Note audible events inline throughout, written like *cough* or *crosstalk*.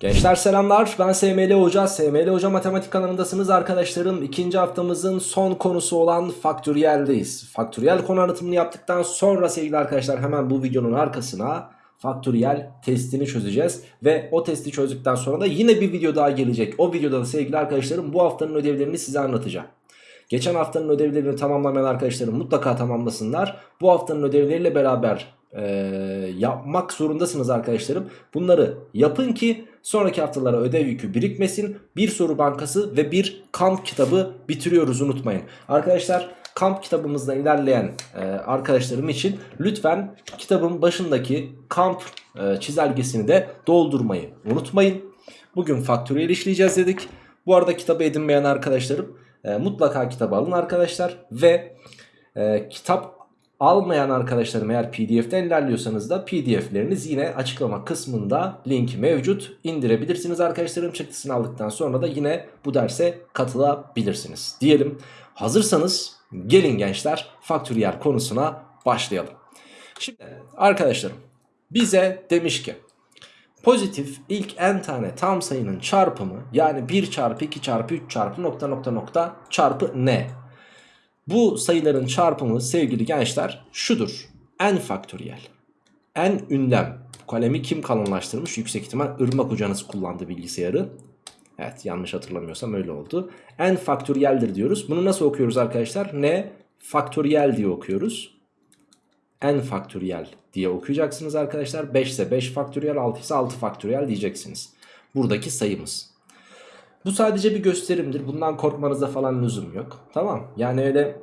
Gençler selamlar ben SML Hoca, SML Hoca Matematik kanalındasınız arkadaşlarım. İkinci haftamızın son konusu olan faktöriyeldeyiz. Faktöriyel konu anlatımını yaptıktan sonra sevgili arkadaşlar hemen bu videonun arkasına faktöriyel testini çözeceğiz. Ve o testi çözdükten sonra da yine bir video daha gelecek. O videoda da sevgili arkadaşlarım bu haftanın ödevlerini size anlatacağım. Geçen haftanın ödevlerini tamamlamayan arkadaşlarım mutlaka tamamlasınlar. Bu haftanın ödevleriyle beraber e, yapmak zorundasınız arkadaşlarım. Bunları yapın ki sonraki haftalara ödev yükü birikmesin. Bir soru bankası ve bir kamp kitabı bitiriyoruz unutmayın. Arkadaşlar kamp kitabımızda ilerleyen e, arkadaşlarım için lütfen kitabın başındaki kamp e, çizelgesini de doldurmayı unutmayın. Bugün faktöriyel işleyeceğiz dedik. Bu arada kitabı edinmeyen arkadaşlarım e, mutlaka kitabı alın arkadaşlar ve e, kitap almayan arkadaşlarım eğer pdf'den ilerliyorsanız da pdf'leriniz yine açıklama kısmında link mevcut indirebilirsiniz arkadaşlarım çıktısını aldıktan sonra da yine bu derse katılabilirsiniz diyelim hazırsanız gelin gençler faktöriyel konusuna başlayalım şimdi arkadaşlarım bize demiş ki Pozitif ilk n tane tam sayının çarpımı yani 1 çarpı 2 çarpı 3 çarpı nokta nokta nokta çarpı n. Bu sayıların çarpımı sevgili gençler şudur. n faktöriyel. n ünlem. Bu kalemi kim kalınlaştırmış? Yüksek ihtimal ırmak hocanız kullandı bilgisayarı. Evet yanlış hatırlamıyorsam öyle oldu. n faktöriyeldir diyoruz. Bunu nasıl okuyoruz arkadaşlar? n faktöriyel diye okuyoruz n faktöriyel diye okuyacaksınız arkadaşlar. 5 ise 5 faktöriyel 6 ise 6 faktöriyel diyeceksiniz. Buradaki sayımız. Bu sadece bir gösterimdir. Bundan korkmanıza falan lüzum yok. Tamam. Yani öyle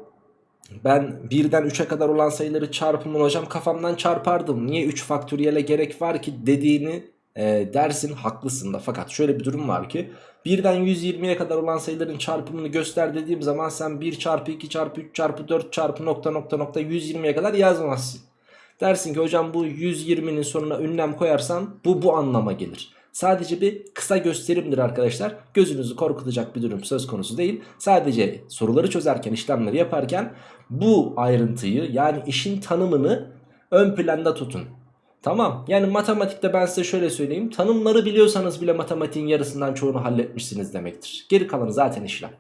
ben 1'den 3'e kadar olan sayıları çarpımın hocam kafamdan çarpardım. Niye 3 faktöriyele gerek var ki dediğini e, dersin haklısın da. Fakat şöyle bir durum var ki 1'den 120'ye kadar olan sayıların çarpımını göster dediğim zaman sen 1 çarpı 2 çarpı 3 çarpı 4 çarpı nokta nokta nokta 120'ye kadar yazmazsın. Dersin ki hocam bu 120'nin sonuna ünlem koyarsan bu bu anlama gelir. Sadece bir kısa gösterimdir arkadaşlar. Gözünüzü korkutacak bir durum söz konusu değil. Sadece soruları çözerken işlemleri yaparken bu ayrıntıyı yani işin tanımını ön planda tutun. Tamam yani matematikte ben size şöyle söyleyeyim. Tanımları biliyorsanız bile matematiğin yarısından çoğunu halletmişsiniz demektir. Geri kalanı zaten işlem.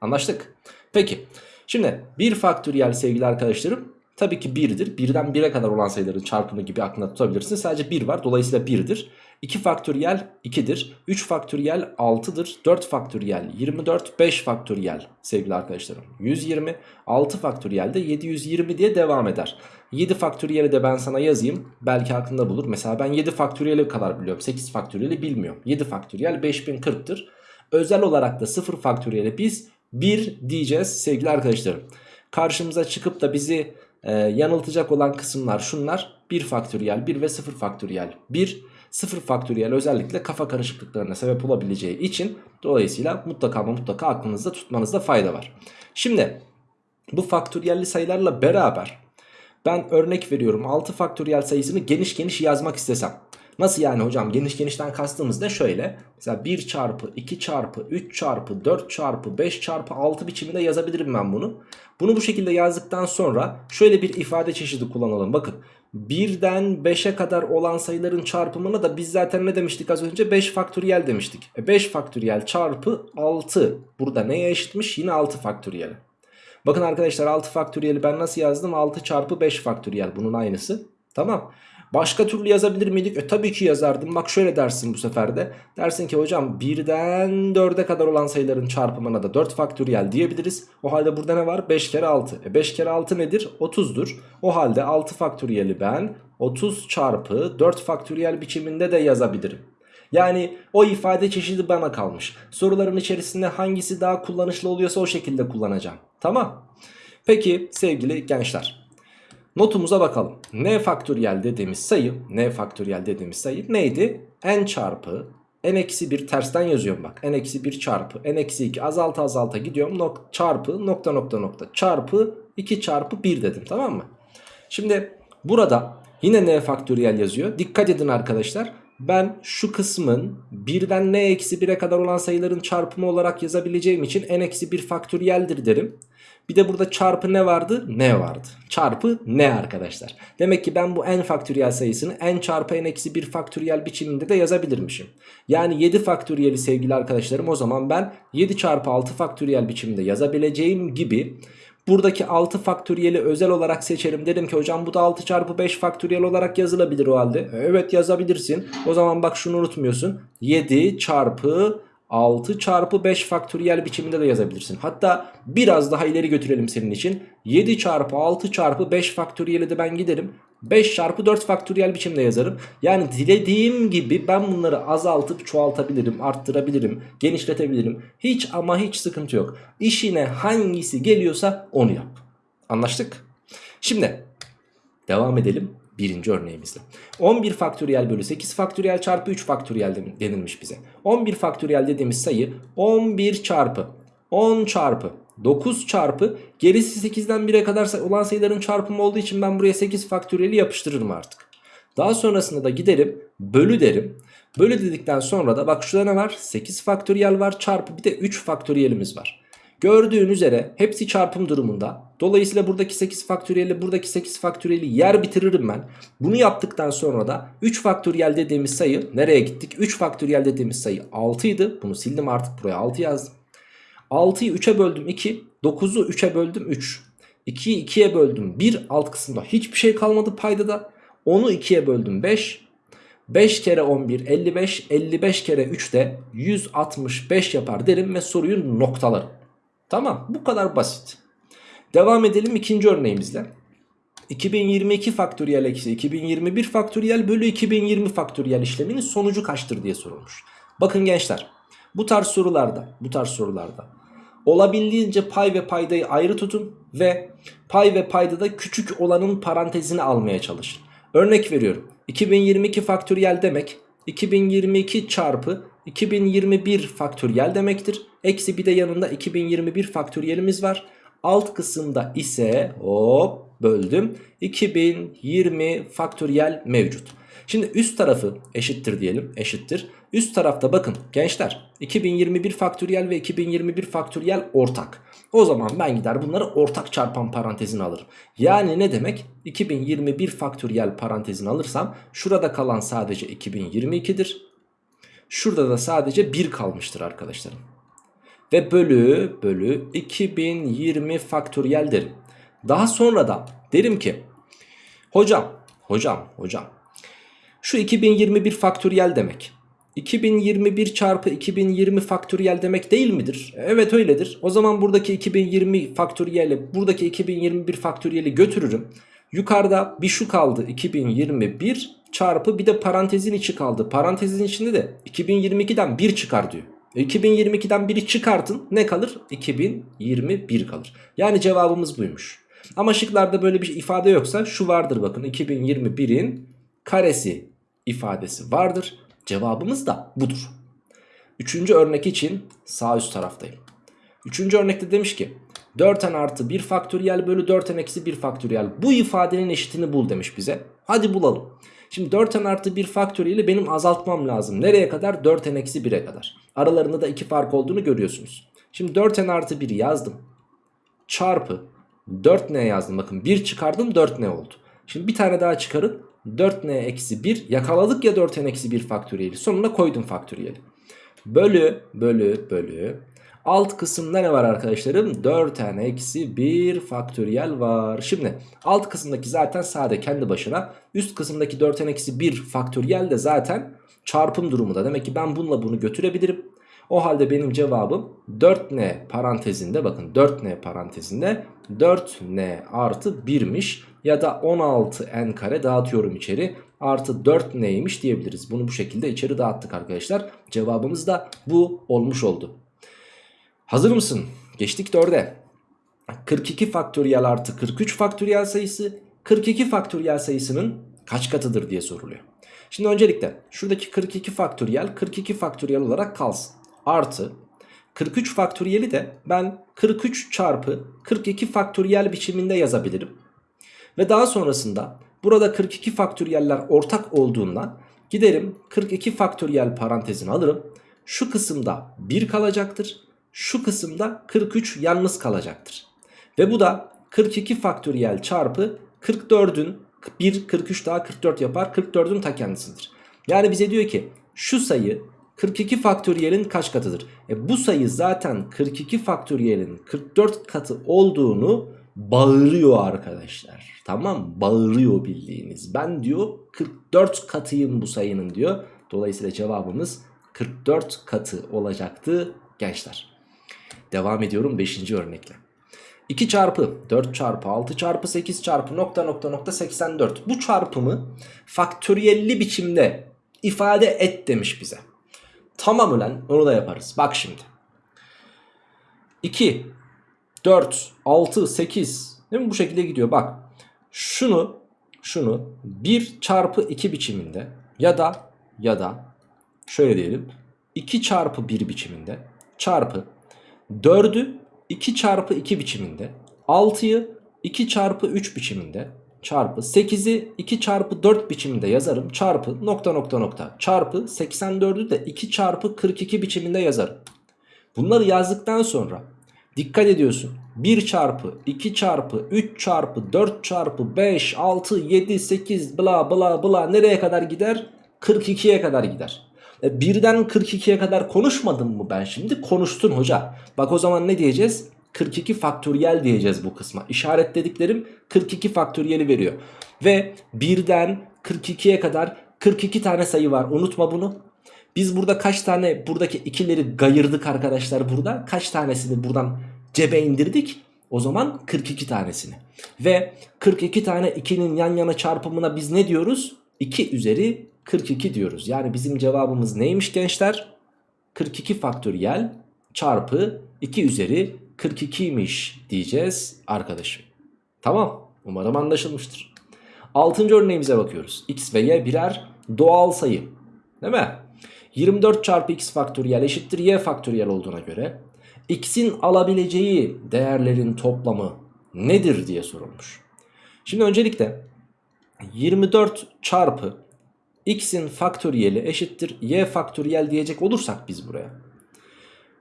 Anlaştık. Peki şimdi bir faktöriyel sevgili arkadaşlarım tabii ki 1'dir. 1'den 1'e kadar olan sayıların çarpımı gibi aklında tutabilirsiniz. Sadece 1 var dolayısıyla 1'dir. 2 faktöriyel 2'dir. 3 faktöriyel 6'dır. 4 faktöriyel 24. 5 faktöriyel sevgili arkadaşlarım 120. 6 faktöriyel de 720 diye devam eder. 7 faktöriyeli de ben sana yazayım. Belki aklında bulur. Mesela ben 7 faktöriyeli kadar biliyorum. 8 faktöriyeli bilmiyorum. 7 faktöriyel 5040'tır. Özel olarak da 0 faktöriyeli biz 1 diyeceğiz sevgili arkadaşlarım. Karşımıza çıkıp da bizi e, yanıltacak olan kısımlar şunlar. 1 faktöriyel 1 ve 0 faktöriyel 1. 0 faktöriyel özellikle kafa karışıklıklarına sebep olabileceği için dolayısıyla mutlaka ama mutlaka aklınızda tutmanızda fayda var. Şimdi bu faktöriyelli sayılarla beraber ben örnek veriyorum 6 faktöriyel sayısını geniş geniş yazmak istesem. Nasıl yani hocam geniş genişten kastımız da şöyle. Mesela 1 çarpı 2 çarpı 3 çarpı 4 çarpı 5 çarpı 6 biçiminde yazabilirim ben bunu. Bunu bu şekilde yazdıktan sonra şöyle bir ifade çeşidi kullanalım. Bakın 1'den 5'e kadar olan sayıların çarpımına da biz zaten ne demiştik az önce 5 faktöriyel demiştik. E 5 faktöriyel çarpı 6 burada neye eşitmiş yine 6 faktöriyel. Bakın arkadaşlar 6 faktöriyeli ben nasıl yazdım 6 çarpı 5 faktöriyel bunun aynısı. Tamam. Başka türlü yazabilir miydik? E tabii ki yazardım. Bak şöyle dersin bu sefer de. Dersin ki hocam 1'den 4'e kadar olan sayıların çarpımına da 4 faktöriyel diyebiliriz. O halde burada ne var? 5 kere 6. E 5 kere 6 nedir? 30'dur. O halde 6 faktöriyeli ben 30 çarpı 4 faktöriyel biçiminde de yazabilirim. Yani o ifade çeşidi bana kalmış. Soruların içerisinde hangisi daha kullanışlı oluyorsa o şekilde kullanacağım. Tamam. Peki sevgili gençler. Notumuza bakalım. N faktöriyel dediğimiz sayı, N faktöriyel dediğimiz sayı neydi? N çarpı n eksi 1 tersten yazıyorum bak. n eksi 1 çarpı n eksi 2 azalta azalta gidiyorum. Nok çarpı nokta nokta nokta çarpı 2 çarpı 1 dedim tamam mı? Şimdi burada yine n faktöriyel yazıyor. Dikkat edin arkadaşlar. Ben şu kısmın birden n eksi 1'e kadar olan sayıların çarpımı olarak yazabileceğim için n eksi 1 faktöriyeldir derim. Bir de burada çarpı ne vardı? Ne vardı? Çarpı ne arkadaşlar? Demek ki ben bu n faktöriyel sayısını n çarpı n eksi 1 faktöriyel biçiminde de yazabilirmişim. Yani 7 faktöriyeli sevgili arkadaşlarım o zaman ben 7 çarpı 6 faktöriyel biçiminde yazabileceğim gibi Buradaki 6 faktöriyeli özel olarak seçerim. Dedim ki hocam bu da 6 çarpı 5 faktöriyel olarak yazılabilir o halde. Evet yazabilirsin. O zaman bak şunu unutmuyorsun. 7 çarpı 6 çarpı 5 faktöriyel biçiminde de yazabilirsin. Hatta biraz daha ileri götürelim senin için. 7 çarpı 6 çarpı 5 faktöriyeli de ben giderim. 5 çarpı 4 faktöriyel biçimde yazarım. Yani dilediğim gibi ben bunları azaltıp çoğaltabilirim, arttırabilirim, genişletebilirim. Hiç ama hiç sıkıntı yok. İşine hangisi geliyorsa onu yap. Anlaştık? Şimdi devam edelim birinci örneğimizle. 11 faktöriyel bölü 8 faktöriyel çarpı 3 faktöriyel denilmiş bize. 11 faktöriyel dediğimiz sayı 11 çarpı 10 çarpı 9 çarpı gerisi 8'den 1'e kadar olan sayıların çarpımı olduğu için ben buraya 8 faktöriyeli yapıştırırım artık. Daha sonrasında da giderim bölü derim. Bölü dedikten sonra da bak şurada ne var? 8 faktöriyel var çarpı bir de 3 faktöriyelimiz var. Gördüğün üzere hepsi çarpım durumunda. Dolayısıyla buradaki 8 faktöriyeli buradaki 8 faktöriyeli yer bitiririm ben. Bunu yaptıktan sonra da 3 faktöriyel dediğimiz sayı nereye gittik? 3 faktöriyel dediğimiz sayı 6 idi. Bunu sildim artık buraya 6 yazdım. 6'yı 3'e böldüm 2. 9'u 3'e böldüm 3. 2'yi 2'ye böldüm 1. Alt kısımda hiçbir şey kalmadı paydada. 10'u 2'ye böldüm 5. 5 kere 11 55. 55 kere 3 de 165 yapar derim ve soruyu noktalarım. Tamam bu kadar basit. Devam edelim ikinci örneğimizle. 2022 faktöriyel eksi 2021 faktöriyel bölü 2020 faktöriyel işleminin sonucu kaçtır diye sorulmuş. Bakın gençler bu tarz sorularda bu tarz sorularda olabildiğince pay ve paydayı ayrı tutun ve pay ve paydada küçük olanın parantezini almaya çalışın. Örnek veriyorum 2022 faktöriyel demek 2022 çarpı 2021 faktöriyel demektir. Eksi bir de yanında 2021 faktöriyelimiz var. Alt kısımda ise hop böldüm 2020 faktöriyel mevcut. Şimdi üst tarafı eşittir diyelim eşittir. Üst tarafta bakın gençler 2021 faktöriyel ve 2021 faktöriyel ortak. O zaman ben gider bunları ortak çarpan parantezine alırım. Yani ne demek? 2021 faktöriyel parantezini alırsam şurada kalan sadece 2022'dir. Şurada da sadece 1 kalmıştır arkadaşlarım. Ve bölü bölü 2020 faktöriyel derim. Daha sonra da derim ki hocam hocam hocam şu 2021 faktöriyel demek. 2021 çarpı 2020 faktöriyel demek değil midir? Evet öyledir. O zaman buradaki 2020 faktöriyeli buradaki 2021 faktöriyeli götürürüm. Yukarıda bir şu kaldı 2021 çarpı bir de parantezin içi kaldı. Parantezin içinde de 2022'den 1 çıkar diyor. 2022'den 1'i çıkartın ne kalır? 2021 kalır. Yani cevabımız buymuş. Ama şıklarda böyle bir ifade yoksa şu vardır bakın 2021'in karesi ifadesi vardır. Cevabımız da budur. Üçüncü örnek için sağ üst taraftayım. Üçüncü örnekte demiş ki 4n artı 1 faktöriyel bölü 4n eksi 1 faktöriyel. Bu ifadenin eşitini bul demiş bize. Hadi bulalım. Şimdi 4n artı 1 faktöriyeli benim azaltmam lazım. Nereye kadar? 4n eksi 1'e kadar. Aralarında da 2 fark olduğunu görüyorsunuz. Şimdi 4n artı 1'i yazdım. Çarpı 4n yazdım. Bakın 1 çıkardım 4n oldu. Şimdi bir tane daha çıkarın. 4n eksi 1 yakaladık ya 4n eksi 1 faktöriyeli. Sonuna koydum faktöriyeli. Bölü bölü bölü. Alt kısımda ne var arkadaşlarım? 4n eksi 1 faktöriyel var. Şimdi alt kısımdaki zaten sade kendi başına. Üst kısımdaki 4n eksi 1 faktöriyel de zaten çarpım durumunda. Demek ki ben bununla bunu götürebilirim. O halde benim cevabım 4n parantezinde bakın 4n parantezinde 4n artı 1'miş ya da 16n kare dağıtıyorum içeri artı 4 neymiş diyebiliriz. Bunu bu şekilde içeri dağıttık arkadaşlar. Cevabımız da bu olmuş oldu. Hazır mısın? Geçtik 4'e. 42 faktöriyel artı 43 faktöriyel sayısı 42 faktöriyel sayısının kaç katıdır diye soruluyor. Şimdi öncelikle şuradaki 42 faktöriyel 42 faktöriyel olarak kalsın. Artı 43 faktöriyeli de ben 43 çarpı 42 faktöriyel biçiminde yazabilirim. Ve daha sonrasında burada 42 faktöriyeller ortak olduğundan Giderim 42 faktöriyel parantezini alırım. Şu kısımda 1 kalacaktır. Şu kısımda 43 yalnız kalacaktır. Ve bu da 42 faktöriyel çarpı 44'ün 1 43 daha 44 yapar. 44'ün ta kendisidir. Yani bize diyor ki şu sayı 42 faktöriyelin kaç katıdır? E bu sayı zaten 42 faktöriyelin 44 katı olduğunu bağırıyor arkadaşlar. Tamam bağırıyor bildiğiniz. Ben diyor 44 katıyım bu sayının diyor. Dolayısıyla cevabımız 44 katı olacaktı gençler. Devam ediyorum 5. örnekle. 2 çarpı 4 çarpı 6 çarpı 8 çarpı nokta nokta nokta 84. Bu çarpımı faktöriyelli biçimde ifade et demiş bize. Tamam ulan onu da yaparız. Bak şimdi. 2, 4, 6, 8 değil mi? Bu şekilde gidiyor. Bak şunu şunu 1 çarpı 2 biçiminde ya da ya da şöyle diyelim 2 çarpı 1 biçiminde çarpı 4'ü 2 çarpı 2 biçiminde 6'yı 2 çarpı 3 biçiminde çarpı 8'i 2 çarpı 4 biçiminde yazarım çarpı nokta nokta nokta çarpı 84'ü de 2 çarpı 42 biçiminde yazarım. Bunları yazdıktan sonra dikkat ediyorsun 1 çarpı 2 çarpı 3 çarpı 4 çarpı 5 6 7 8 bla bla bla nereye kadar gider? 42'ye kadar gider. E, birden 42'ye kadar konuşmadım mı ben şimdi? Konuştun hoca. Bak o zaman ne diyeceğiz? 42 faktöriyel diyeceğiz bu kısma. İşaretlediklerim 42 faktöriyeli veriyor. Ve birden 42'ye kadar 42 tane sayı var. Unutma bunu. Biz burada kaç tane buradaki ikileri gayırdık arkadaşlar burada? Kaç tanesini buradan cebe indirdik? O zaman 42 tanesini. Ve 42 tane 2'nin yan yana çarpımına biz ne diyoruz? 2 üzeri 42 diyoruz. Yani bizim cevabımız neymiş gençler? 42 faktöriyel çarpı 2 üzeri 42'ymiş diyeceğiz arkadaşım. Tamam umarım anlaşılmıştır. Altıncı örneğimize bakıyoruz. x ve y birer doğal sayı. Değil mi? 24 çarpı x faktöriyel eşittir y faktöriyel olduğuna göre x'in alabileceği değerlerin toplamı nedir diye sorulmuş. Şimdi öncelikle 24 çarpı x'in faktöriyeli eşittir y faktöriyel diyecek olursak biz buraya.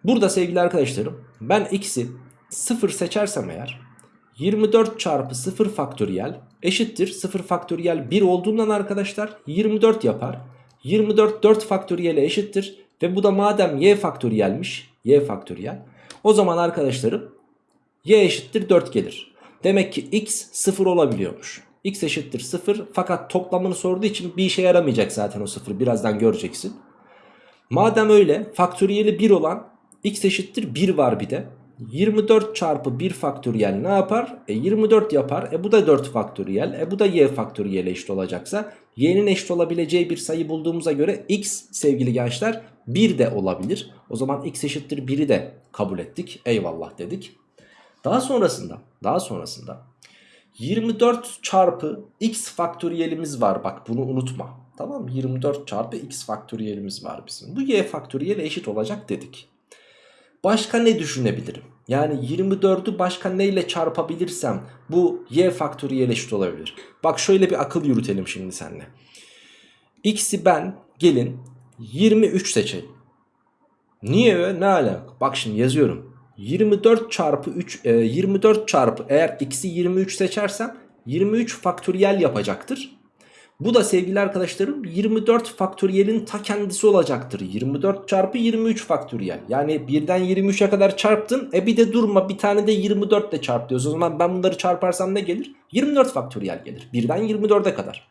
Burada sevgili arkadaşlarım ben x'i 0 seçersem eğer 24 çarpı 0 faktöriyel eşittir 0 faktöriyel 1 olduğundan arkadaşlar 24 yapar. 24 4 faktöriyele eşittir ve bu da madem y faktöriyelmiş y faktöriyel o zaman arkadaşlarım y eşittir 4 gelir. Demek ki x 0 olabiliyormuş. x eşittir 0 fakat toplamını sorduğu için bir işe yaramayacak zaten o 0 birazdan göreceksin. Madem öyle faktöriyeli 1 olan x eşittir 1 var bir de. 24 çarpı 1 faktöriyel ne yapar? E 24 yapar. E bu da 4 faktöriyel. E bu da y faktöriyel eşit olacaksa y'nin eşit olabileceği bir sayı bulduğumuza göre x sevgili gençler 1 de olabilir. O zaman x eşittir 1'i de kabul ettik. Eyvallah dedik. Daha sonrasında daha sonrasında 24 çarpı x faktöriyelimiz var. Bak bunu unutma. Tamam 24 çarpı x faktöriyelimiz var bizim. Bu y faktöriyel eşit olacak dedik. Başka ne düşünebilirim? Yani 24'ü başka neyle çarpabilirsem bu y faktöriyel eşit olabilir. Bak şöyle bir akıl yürütelim şimdi seninle. X'i ben gelin 23 seçeyim. Niye ne alaka? Bak şimdi yazıyorum. 24 çarpı 3 e, 24 çarpı eğer x'i 23 seçersem 23 faktöriyel yapacaktır. Bu da sevgili arkadaşlarım 24 faktöriyelin ta kendisi olacaktır. 24 çarpı 23 faktöriyel. Yani birden 23'e kadar çarptın. E bir de durma bir tane de 24 ile çarp diyoruz. O zaman ben bunları çarparsam ne gelir? 24 faktöriyel gelir. Birden 24'e kadar.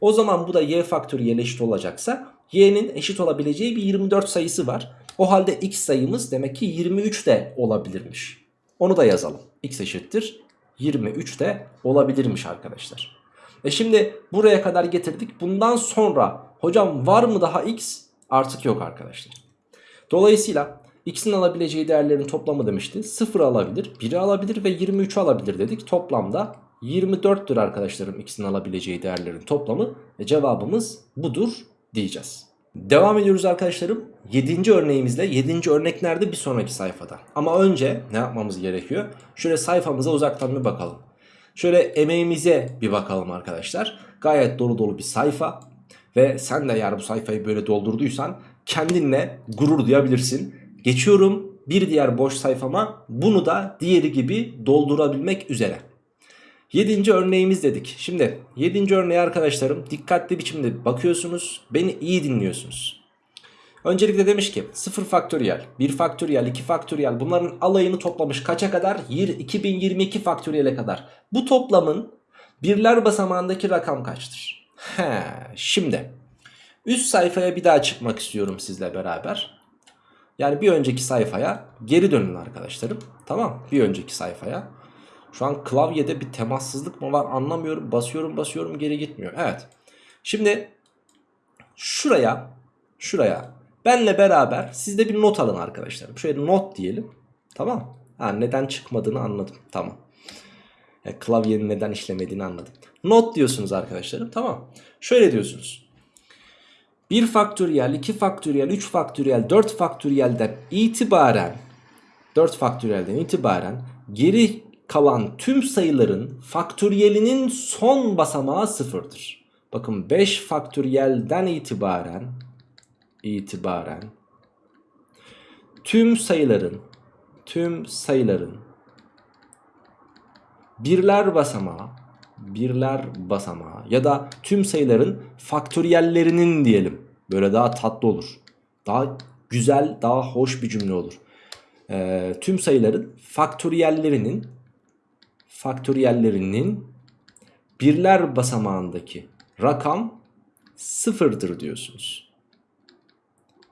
O zaman bu da y faktöriyel eşit olacaksa y'nin eşit olabileceği bir 24 sayısı var. O halde x sayımız demek ki 23 de olabilirmiş. Onu da yazalım. x eşittir 23 de olabilirmiş arkadaşlar. E şimdi buraya kadar getirdik. Bundan sonra hocam var mı daha x? Artık yok arkadaşlar. Dolayısıyla x'in alabileceği değerlerin toplamı demişti. 0 alabilir, 1'i alabilir ve 23 alabilir dedik. Toplamda 24'tür arkadaşlarım x'in alabileceği değerlerin toplamı. E cevabımız budur diyeceğiz. Devam ediyoruz arkadaşlarım. 7. örneğimizle 7. örnek nerede? Bir sonraki sayfada. Ama önce ne yapmamız gerekiyor? Şöyle sayfamıza uzaktan bir bakalım. Şöyle emeğimize bir bakalım arkadaşlar. Gayet dolu dolu bir sayfa. Ve sen de eğer bu sayfayı böyle doldurduysan kendinle gurur duyabilirsin. Geçiyorum bir diğer boş sayfama bunu da diğeri gibi doldurabilmek üzere. Yedinci örneğimiz dedik. Şimdi yedinci örneğe arkadaşlarım dikkatli biçimde bakıyorsunuz. Beni iyi dinliyorsunuz. Öncelikle demiş ki 0 faktöriyel, 1 faktöriyel, 2 faktöriyel bunların alayını toplamış kaça kadar? 2022 faktöriyele kadar. Bu toplamın birler basamağındaki rakam kaçtır? He, şimdi üst sayfaya bir daha çıkmak istiyorum sizle beraber. Yani bir önceki sayfaya geri dönün arkadaşlarım. Tamam bir önceki sayfaya. Şu an klavyede bir temassızlık mı var anlamıyorum. Basıyorum basıyorum geri gitmiyor. Evet. Şimdi şuraya şuraya benle beraber siz de bir not alın arkadaşlarım. Şöyle not diyelim. Tamam. Ha, neden çıkmadığını anladım. Tamam. Yani klavyenin neden işlemediğini anladım. Not diyorsunuz arkadaşlarım. Tamam. Şöyle diyorsunuz. 1 faktöriyel, 2 faktöriyel, 3 faktöriyel, 4 faktöriyelden itibaren 4 faktöriyelden itibaren geri kalan tüm sayıların faktöriyelinin son basamağı sıfırdır. Bakın 5 faktöriyelden itibaren itibaren tüm sayıların tüm sayıların birler basamağı birler basamağı ya da tüm sayıların faktöriyellerinin diyelim. Böyle daha tatlı olur. Daha güzel, daha hoş bir cümle olur. Ee, tüm sayıların faktöriyellerinin faktöriyellerinin birler basamağındaki rakam sıfırdır diyorsunuz.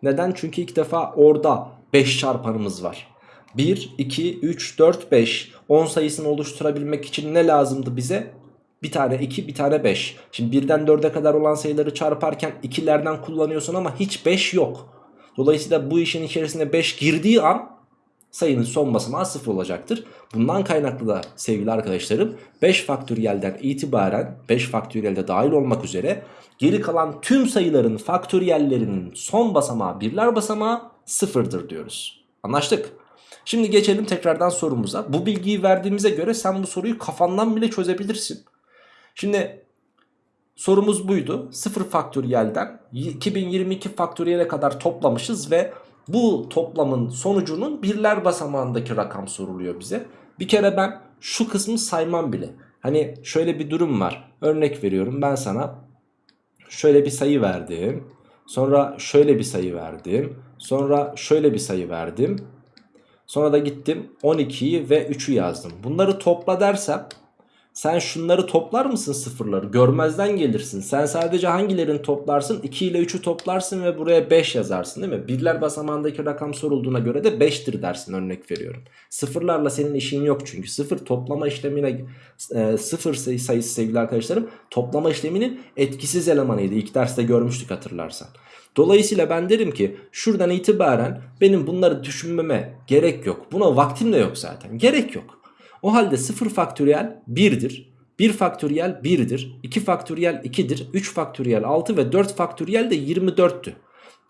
Neden? Çünkü ilk defa orada 5 çarpanımız var. 1, 2, 3, 4, 5 10 sayısını oluşturabilmek için ne lazımdı bize? Bir tane 2 bir tane 5. Şimdi 1'den 4'e kadar olan sayıları çarparken 2'lerden kullanıyorsun ama hiç 5 yok. Dolayısıyla bu işin içerisine 5 girdiği an sayının son basamağı 0 olacaktır. Bundan kaynaklı da sevgili arkadaşlarım 5 faktöriyelden itibaren 5 faktöriyelde dahil olmak üzere geri kalan tüm sayıların faktöriyellerinin son basamağı birler basamağı 0'dır diyoruz. Anlaştık. Şimdi geçelim tekrardan sorumuza. Bu bilgiyi verdiğimize göre sen bu soruyu kafandan bile çözebilirsin. Şimdi sorumuz buydu. 0 faktöriyelden 2022 faktöriyele kadar toplamışız ve bu toplamın sonucunun birler basamağındaki rakam soruluyor bize. Bir kere ben şu kısmı saymam bile. Hani şöyle bir durum var. Örnek veriyorum ben sana şöyle bir sayı verdim. Sonra şöyle bir sayı verdim. Sonra şöyle bir sayı verdim. Sonra da gittim 12'yi ve 3'ü yazdım. Bunları topla dersem sen şunları toplar mısın sıfırları? Görmezden gelirsin. Sen sadece hangilerini toplarsın? 2 ile 3'ü toplarsın ve buraya 5 yazarsın değil mi? Birler basamağındaki rakam sorulduğuna göre de 5'tir dersin örnek veriyorum. Sıfırlarla senin işin yok çünkü. Sıfır toplama işlemine e, sıfır sayı, sayısı sevgili arkadaşlarım toplama işleminin etkisiz elemanıydı. İlk derste görmüştük hatırlarsan. Dolayısıyla ben derim ki şuradan itibaren benim bunları düşünmeme gerek yok. Buna vaktim de yok zaten. Gerek yok. O halde 0 faktöriyel 1'dir. 1 faktöriyel 1'dir. 2 faktöriyel 2'dir. 3 faktöriyel 6 ve 4 faktöriyel de 24'tü.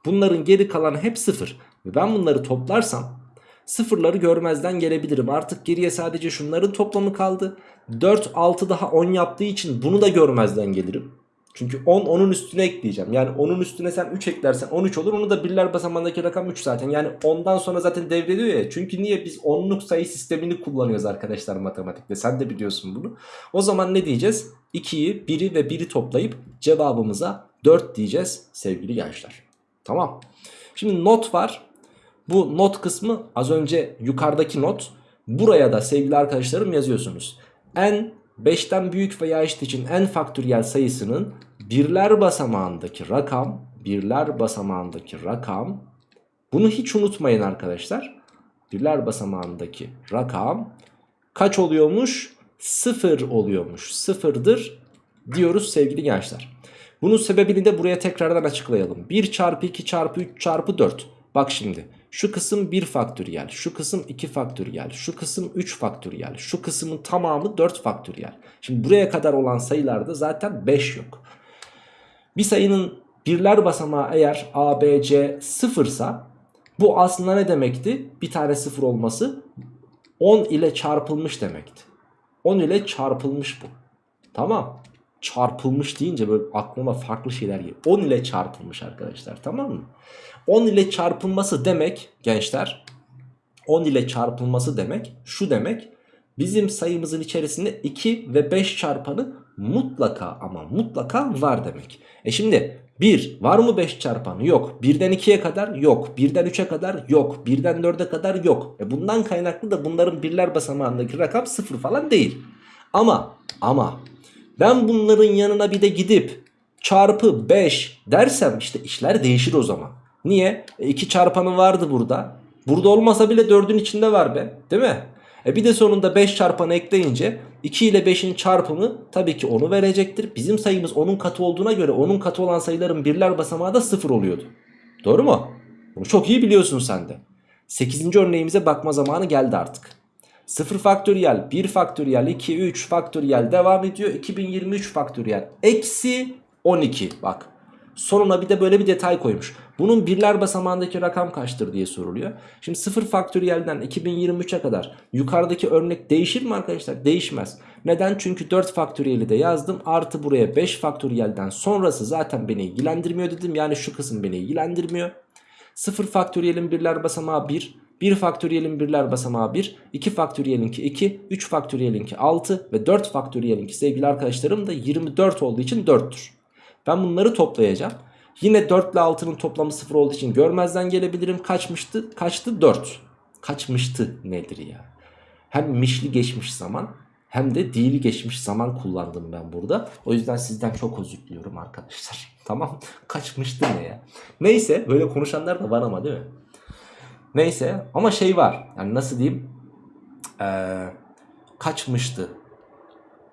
Bunların geri kalanı hep 0. Ve ben bunları toplarsam sıfırları görmezden gelebilirim. Artık geriye sadece şunların toplamı kaldı. 4, 6 daha 10 yaptığı için bunu da görmezden gelirim. Çünkü 10 onun üstüne ekleyeceğim. Yani onun üstüne sen 3 eklersen 13 olur. Onu da birler basamağındaki rakam 3 zaten. Yani 10'dan sonra zaten devrediyor ya. Çünkü niye biz onluk sayı sistemini kullanıyoruz arkadaşlar matematikte. Sen de biliyorsun bunu. O zaman ne diyeceğiz? 2'yi, 1'i ve 1'i toplayıp cevabımıza 4 diyeceğiz sevgili gençler. Tamam. Şimdi not var. Bu not kısmı az önce yukarıdaki not. Buraya da sevgili arkadaşlarım yazıyorsunuz. n 5'ten büyük veya eşit için n faktöriyel sayısının birler basamağındaki rakam birler basamağındaki rakam bunu hiç unutmayın arkadaşlar. Birler basamağındaki rakam kaç oluyormuş? Sıfır oluyormuş. Sıfırdır diyoruz sevgili gençler. Bunun sebebini de buraya tekrardan açıklayalım. 1 çarpı 2 çarpı 3 çarpı 4. Bak şimdi şu kısım 1 faktöriyel, şu kısım 2 faktöriyel, şu kısım 3 faktöriyel, şu kısmın tamamı 4 faktöriyel. Şimdi buraya kadar olan sayılarda zaten 5 yok. Bir sayının birler basamağı eğer A, B, C sıfırsa bu aslında ne demekti? Bir tane sıfır olması 10 ile çarpılmış demekti. 10 ile çarpılmış bu. Tamam. çarpılmış deyince böyle aklıma farklı şeyler geliyor. 10 ile çarpılmış arkadaşlar tamam mı? 10 ile çarpılması demek gençler 10 ile çarpılması demek şu demek bizim sayımızın içerisinde 2 ve 5 çarpanı mutlaka ama mutlaka var demek. E şimdi 1 var mı 5 çarpanı? Yok. 1'den 2'ye kadar yok. 1'den 3'e kadar yok. 1'den 4'e kadar yok. E bundan kaynaklı da bunların birler basamağındaki rakam 0 falan değil. Ama ama ben bunların yanına bir de gidip çarpı 5 dersem işte işler değişir o zaman. Niye? 2 çarpanı vardı burada. Burada olmasa bile 4'ün içinde var be. Değil mi? E bir de sonunda 5 çarpanı ekleyince 2 ile 5'in çarpımı tabii ki 10'u verecektir. Bizim sayımız 10'un katı olduğuna göre 10'un katı olan sayıların birler basamağı da 0 oluyordu. Doğru mu? Bunu çok iyi biliyorsun sen de. 8. örneğimize bakma zamanı geldi artık. 0 faktöriyel, 1 faktöriyel, 2, 3 faktöriyel devam ediyor. 2023 faktöriyel eksi 12 bak. Sonuna bir de böyle bir detay koymuş. Bunun birler basamağındaki rakam kaçtır diye soruluyor. Şimdi 0 faktöriyelden 2023'e kadar yukarıdaki örnek değişir mi arkadaşlar? Değişmez. Neden? Çünkü 4 faktöriyeli de yazdım. Artı buraya 5 faktöriyelden sonrası zaten beni ilgilendirmiyor dedim. Yani şu kısım beni ilgilendirmiyor. 0 faktöriyelin birler basamağı 1. 1 faktöriyelin birler basamağı 1. 2 faktöriyelinki 2. 3 faktöriyelinki 6. Ve 4 faktöriyelinki sevgili arkadaşlarım da 24 olduğu için 4'tür. Ben bunları toplayacağım. Yine 4 ile 6'nın toplamı 0 olduğu için görmezden gelebilirim. Kaçmıştı? Kaçtı? 4. Kaçmıştı nedir ya? Hem mişli geçmiş zaman hem de değili geçmiş zaman kullandım ben burada. O yüzden sizden çok özür diliyorum arkadaşlar. *laughs* Tamam kaçmıştı ne ya? Neyse böyle konuşanlar da var ama değil mi? Neyse ama şey var. Yani nasıl diyeyim? Ee, kaçmıştı.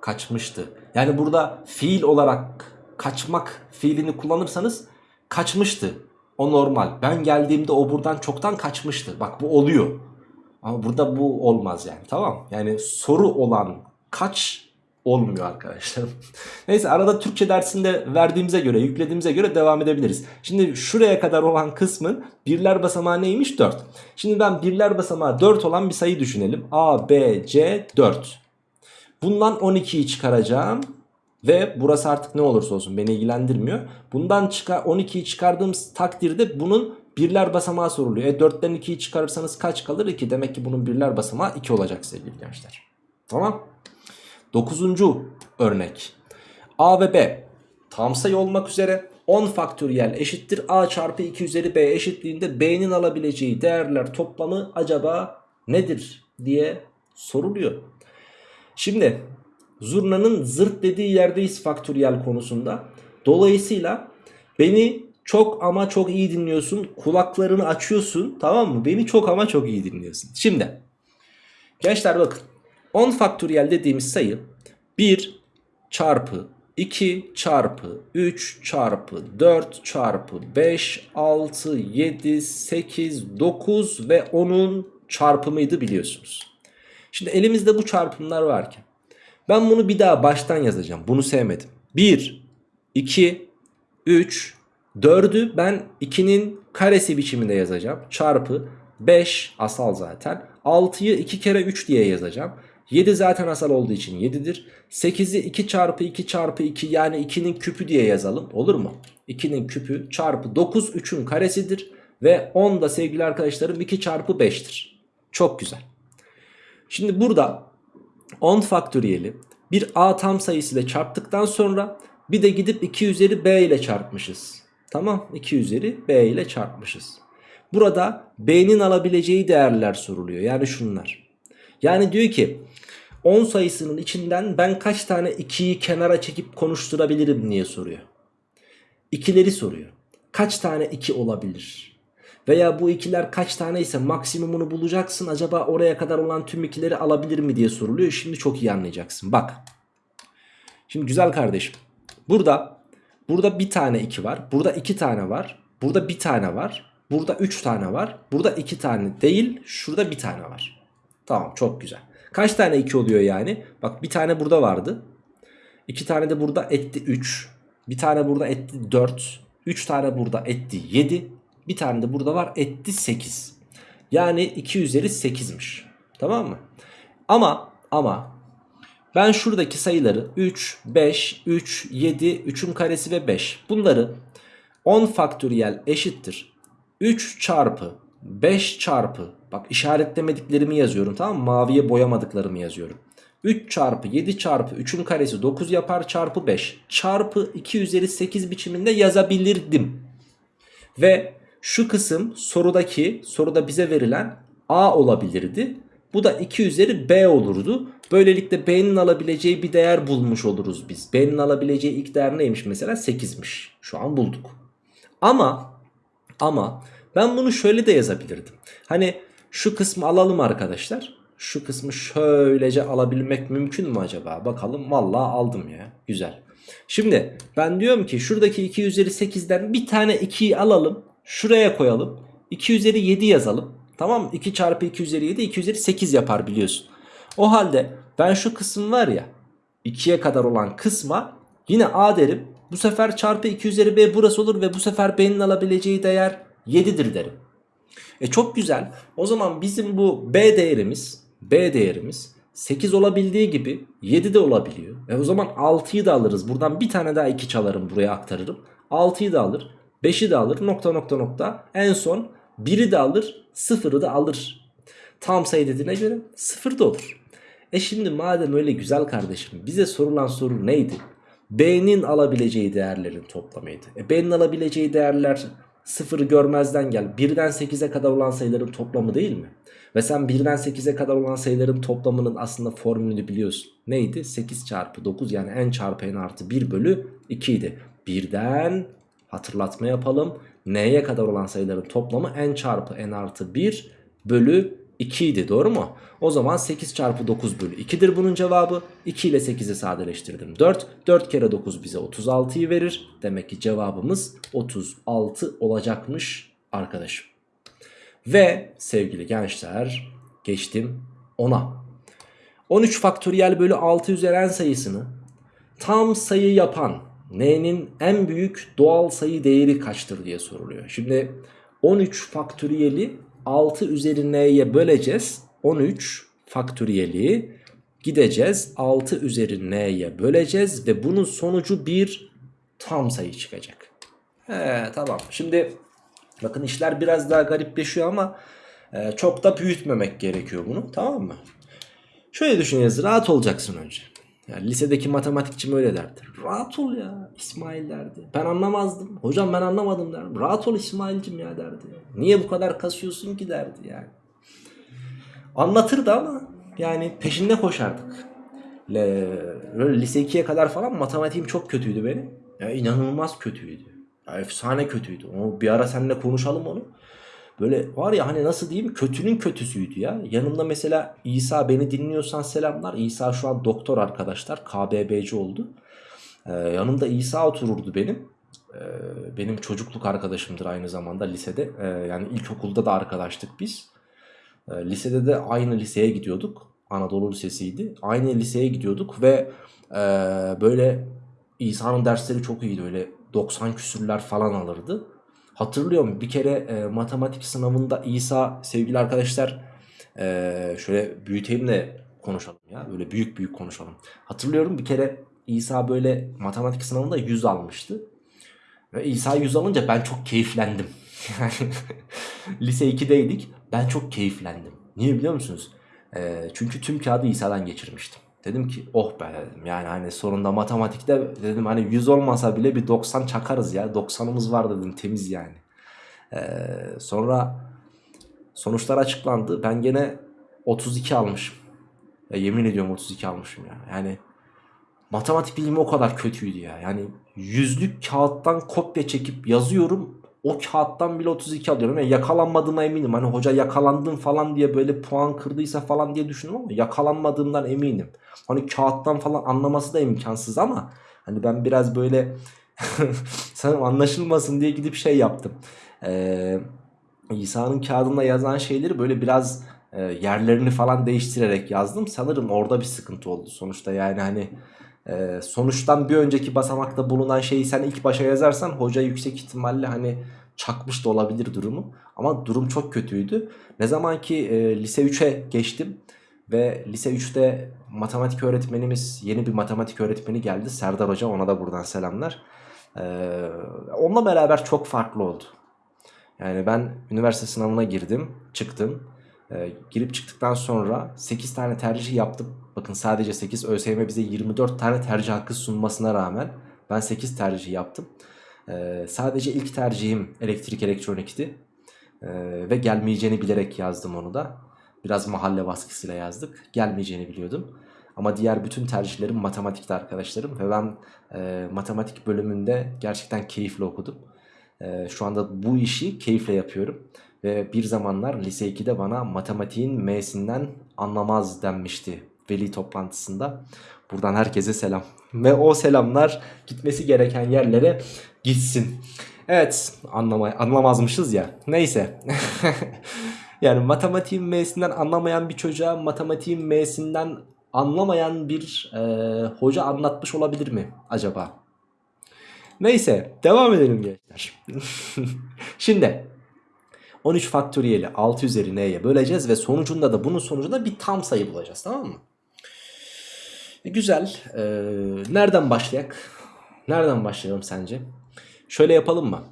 Kaçmıştı. Yani burada fiil olarak kaçmak fiilini kullanırsanız kaçmıştı. O normal. Ben geldiğimde o buradan çoktan kaçmıştı. Bak bu oluyor. Ama burada bu olmaz yani. Tamam. Yani soru olan kaç olmuyor arkadaşlar. *laughs* Neyse arada Türkçe dersinde verdiğimize göre, yüklediğimize göre devam edebiliriz. Şimdi şuraya kadar olan kısmın birler basamağı neymiş? 4. Şimdi ben birler basamağı 4 olan bir sayı düşünelim. A, B, C 4. Bundan 12'yi çıkaracağım. Ve burası artık ne olursa olsun beni ilgilendirmiyor. Bundan çıkar 12'yi çıkardığım takdirde bunun birler basamağı soruluyor. E 4'ten 2'yi çıkarırsanız kaç kalır? 2. Demek ki bunun birler basamağı 2 olacak sevgili gençler. Tamam. 9. örnek. A ve B tam sayı olmak üzere 10 faktöriyel eşittir A çarpı 2 üzeri B eşitliğinde B'nin alabileceği değerler toplamı acaba nedir diye soruluyor. Şimdi zurnanın zırt dediği yerdeyiz faktöriyel konusunda. Dolayısıyla beni çok ama çok iyi dinliyorsun. Kulaklarını açıyorsun tamam mı? Beni çok ama çok iyi dinliyorsun. Şimdi gençler bakın 10 faktöriyel dediğimiz sayı 1 çarpı 2 çarpı 3 çarpı 4 çarpı 5 6 7 8 9 ve 10'un çarpımıydı biliyorsunuz. Şimdi elimizde bu çarpımlar varken ben bunu bir daha baştan yazacağım. Bunu sevmedim. 1, 2, 3, 4'ü ben 2'nin karesi biçiminde yazacağım. Çarpı 5 asal zaten. 6'yı 2 kere 3 diye yazacağım. 7 zaten asal olduğu için 7'dir. 8'i 2 çarpı 2 çarpı 2 yani 2'nin küpü diye yazalım. Olur mu? 2'nin küpü çarpı 9 3'ün karesidir. Ve 10 da sevgili arkadaşlarım 2 çarpı 5'tir. Çok güzel. Şimdi burada 10 faktöriyeli bir a tam sayısı ile çarptıktan sonra bir de gidip 2 üzeri b ile çarpmışız. Tamam 2 üzeri b ile çarpmışız. Burada b'nin alabileceği değerler soruluyor. Yani şunlar. Yani diyor ki 10 sayısının içinden ben kaç tane 2'yi kenara çekip konuşturabilirim diye soruyor. İkileri soruyor. Kaç tane 2 olabilir? Veya bu ikiler kaç tane ise maksimumunu bulacaksın. Acaba oraya kadar olan tüm ikileri alabilir mi diye soruluyor. Şimdi çok iyi anlayacaksın. Bak. Şimdi güzel kardeşim. Burada burada bir tane 2 var. Burada 2 tane var. Burada bir tane var. Burada 3 tane var. Burada 2 tane değil. Şurada bir tane var. Tamam çok güzel. Kaç tane 2 oluyor yani? Bak bir tane burada vardı. 2 tane de burada etti 3. Bir tane burada etti 4. 3 tane burada etti 7. Bir tane de burada var etti 8. Yani 2 üzeri 8'miş. Tamam mı? Ama ama Ben şuradaki sayıları 3, 5, 3, 7, 3'ün karesi ve 5 bunları 10 faktöriyel eşittir. 3 çarpı 5 çarpı bak işaretlemediklerimi yazıyorum tamam mı? Maviye boyamadıklarımı yazıyorum. 3 çarpı 7 çarpı 3'ün karesi 9 yapar çarpı 5 çarpı 2 üzeri 8 biçiminde yazabilirdim. Ve şu kısım sorudaki soruda bize verilen A olabilirdi. Bu da 2 üzeri B olurdu. Böylelikle B'nin alabileceği bir değer bulmuş oluruz biz. B'nin alabileceği ilk değer neymiş mesela? 8'miş. Şu an bulduk. Ama ama ben bunu şöyle de yazabilirdim. Hani şu kısmı alalım arkadaşlar. Şu kısmı şöylece alabilmek mümkün mü acaba? Bakalım vallahi aldım ya. Güzel. Şimdi ben diyorum ki şuradaki 2 üzeri 8'den bir tane 2'yi alalım. Şuraya koyalım. 2 üzeri 7 yazalım. Tamam mı? 2 çarpı 2 üzeri 7 2 üzeri 8 yapar biliyorsun. O halde ben şu kısım var ya 2'ye kadar olan kısma yine A derim. Bu sefer çarpı 2 üzeri B burası olur ve bu sefer B'nin alabileceği değer 7'dir derim. E çok güzel. O zaman bizim bu B değerimiz B değerimiz 8 olabildiği gibi 7 de olabiliyor. E o zaman 6'yı da alırız. Buradan bir tane daha 2 çalarım buraya aktarırım. 6'yı da alır. 5'i de alır. Nokta nokta nokta. En son 1'i de alır. 0'ı da alır. Tam sayı dediğine göre 0 da olur. E şimdi madem öyle güzel kardeşim bize sorulan soru neydi? B'nin alabileceği değerlerin toplamıydı. E B'nin alabileceği değerler sıfırı görmezden gel. 1'den 8'e kadar olan sayıların toplamı değil mi? Ve sen 1'den 8'e kadar olan sayıların toplamının aslında formülünü biliyorsun. Neydi? 8 çarpı 9 yani n çarpı n artı 1 bölü 2 idi. Birden hatırlatma yapalım. n'ye kadar olan sayıların toplamı n çarpı n artı 1 bölü 2 idi doğru mu? O zaman 8 çarpı 9 bölü 2'dir bunun cevabı. 2 ile 8'i sadeleştirdim 4. 4 kere 9 bize 36'yı verir. Demek ki cevabımız 36 olacakmış arkadaşım. Ve sevgili gençler geçtim 10'a. 13 faktöriyel bölü 6 üzeri n sayısını tam sayı yapan n'nin en büyük doğal sayı değeri kaçtır diye soruluyor. Şimdi 13 faktöriyeli 6 üzeri n'ye böleceğiz. 13 faktöriyeli gideceğiz 6 üzeri n'ye böleceğiz ve bunun sonucu bir tam sayı çıkacak. He tamam şimdi bakın işler biraz daha garipleşiyor ama e, çok da büyütmemek gerekiyor bunu tamam mı? Şöyle düşüneceğiz rahat olacaksın önce. Yani lisedeki matematikçim öyle derdi. Rahat ol ya İsmail derdi. Ben anlamazdım. Hocam ben anlamadım derdim. Rahat ol İsmail'cim ya derdi. Niye bu kadar kasıyorsun ki derdi yani. Anlatırdı ama yani peşinde koşardık. Le, böyle lise 2'ye kadar falan matematiğim çok kötüydü benim. Ya inanılmaz kötüydü. Ya efsane kötüydü. O bir ara seninle konuşalım onu. Böyle var ya hani nasıl diyeyim kötünün kötüsüydü ya. Yanımda mesela İsa beni dinliyorsan selamlar. İsa şu an doktor arkadaşlar. KBB'ci oldu. Ee, yanımda İsa otururdu benim. Ee, benim çocukluk arkadaşımdır aynı zamanda lisede. Ee, yani ilkokulda da arkadaştık biz. Ee, lisede de aynı liseye gidiyorduk. Anadolu Lisesi'ydi. Aynı liseye gidiyorduk ve e, böyle İsa'nın dersleri çok iyiydi. Öyle 90 küsürler falan alırdı. Hatırlıyorum bir kere e, matematik sınavında İsa sevgili arkadaşlar e, şöyle büyüteyim de konuşalım ya. Böyle büyük büyük konuşalım. Hatırlıyorum bir kere İsa böyle matematik sınavında 100 almıştı. Ve İsa 100 alınca ben çok keyiflendim. *laughs* Lise 2'deydik. Ben çok keyiflendim. Niye biliyor musunuz? E, çünkü tüm kağıdı İsa'dan geçirmiştim. Dedim ki oh be dedim. Yani hani sonunda matematikte dedim hani 100 olmasa bile bir 90 çakarız ya. 90'ımız var dedim temiz yani. Ee, sonra sonuçlar açıklandı. Ben gene 32 almışım. Ya yemin ediyorum 32 almışım ya. Yani matematik bilimi o kadar kötüydü ya. Yani yüzlük kağıttan kopya çekip yazıyorum. O kağıttan bile 32 alıyorum. Yani yakalanmadığıma eminim. Hani hoca yakalandın falan diye böyle puan kırdıysa falan diye düşündüm ama yakalanmadığımdan eminim. Hani kağıttan falan anlaması da imkansız ama hani ben biraz böyle *laughs* sanırım anlaşılmasın diye gidip şey yaptım. Ee, İsa'nın kağıdında yazan şeyleri böyle biraz e, yerlerini falan değiştirerek yazdım. Sanırım orada bir sıkıntı oldu sonuçta yani hani e, sonuçtan bir önceki basamakta bulunan şeyi sen ilk başa yazarsan hoca yüksek ihtimalle hani çakmış da olabilir durumu. Ama durum çok kötüydü. Ne zaman ki e, lise 3'e geçtim Ve lise 3'te matematik öğretmenimiz yeni bir matematik öğretmeni geldi. Serdar Hoca ona da buradan selamlar. Ee, onunla beraber çok farklı oldu. Yani ben üniversite sınavına girdim, çıktım. Ee, girip çıktıktan sonra 8 tane tercih yaptım. Bakın sadece 8 ÖSYM bize 24 tane tercih hakkı sunmasına rağmen ben 8 tercih yaptım. Ee, sadece ilk tercihim elektrik elektronikti. Ee, ve gelmeyeceğini bilerek yazdım onu da. Biraz mahalle baskısıyla yazdık. Gelmeyeceğini biliyordum. Ama diğer bütün tercihlerim matematikte arkadaşlarım. Ve ben e, matematik bölümünde gerçekten keyifle okudum. E, şu anda bu işi keyifle yapıyorum. Ve bir zamanlar lise 2'de bana matematiğin M'sinden anlamaz denmişti veli toplantısında. Buradan herkese selam. Ve o selamlar gitmesi gereken yerlere gitsin. Evet anlamay anlamazmışız ya. Neyse. *laughs* yani matematiğin M'sinden anlamayan bir çocuğa matematiğin M'sinden anlamayan bir e, hoca anlatmış olabilir mi acaba? Neyse devam edelim gençler. *laughs* Şimdi 13 faktöriyeli 6 üzeri n'ye böleceğiz ve sonucunda da bunun sonucunda bir tam sayı bulacağız tamam mı? Güzel. Ee, nereden başlayak? Nereden başlayalım sence? Şöyle yapalım mı?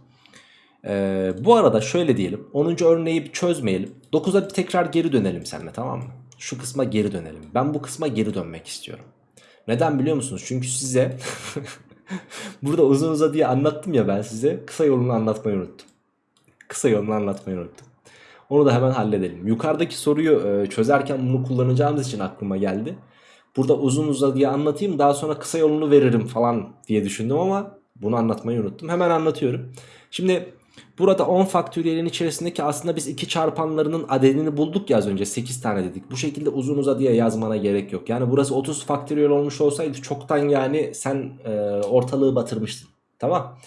Ee, bu arada şöyle diyelim. 10. örneği çözmeyelim. 9'a bir tekrar geri dönelim seninle tamam mı? Şu kısma geri dönelim. Ben bu kısma geri dönmek istiyorum. Neden biliyor musunuz? Çünkü size *laughs* burada uzun uzadıya anlattım ya ben size. Kısa yolunu anlatmayı unuttum. Kısa yolunu anlatmayı unuttum. Onu da hemen halledelim. Yukarıdaki soruyu e, çözerken bunu kullanacağımız için aklıma geldi. Burada uzun uzadıya anlatayım daha sonra kısa yolunu veririm falan diye düşündüm ama bunu anlatmayı unuttum. Hemen anlatıyorum. Şimdi burada 10 faktöriyelin içerisindeki aslında biz 2 çarpanlarının adedini bulduk ya az önce 8 tane dedik. Bu şekilde uzun uzadıya yazmana gerek yok. Yani burası 30 faktöriyel olmuş olsaydı çoktan yani sen e, ortalığı batırmıştın. Tamam.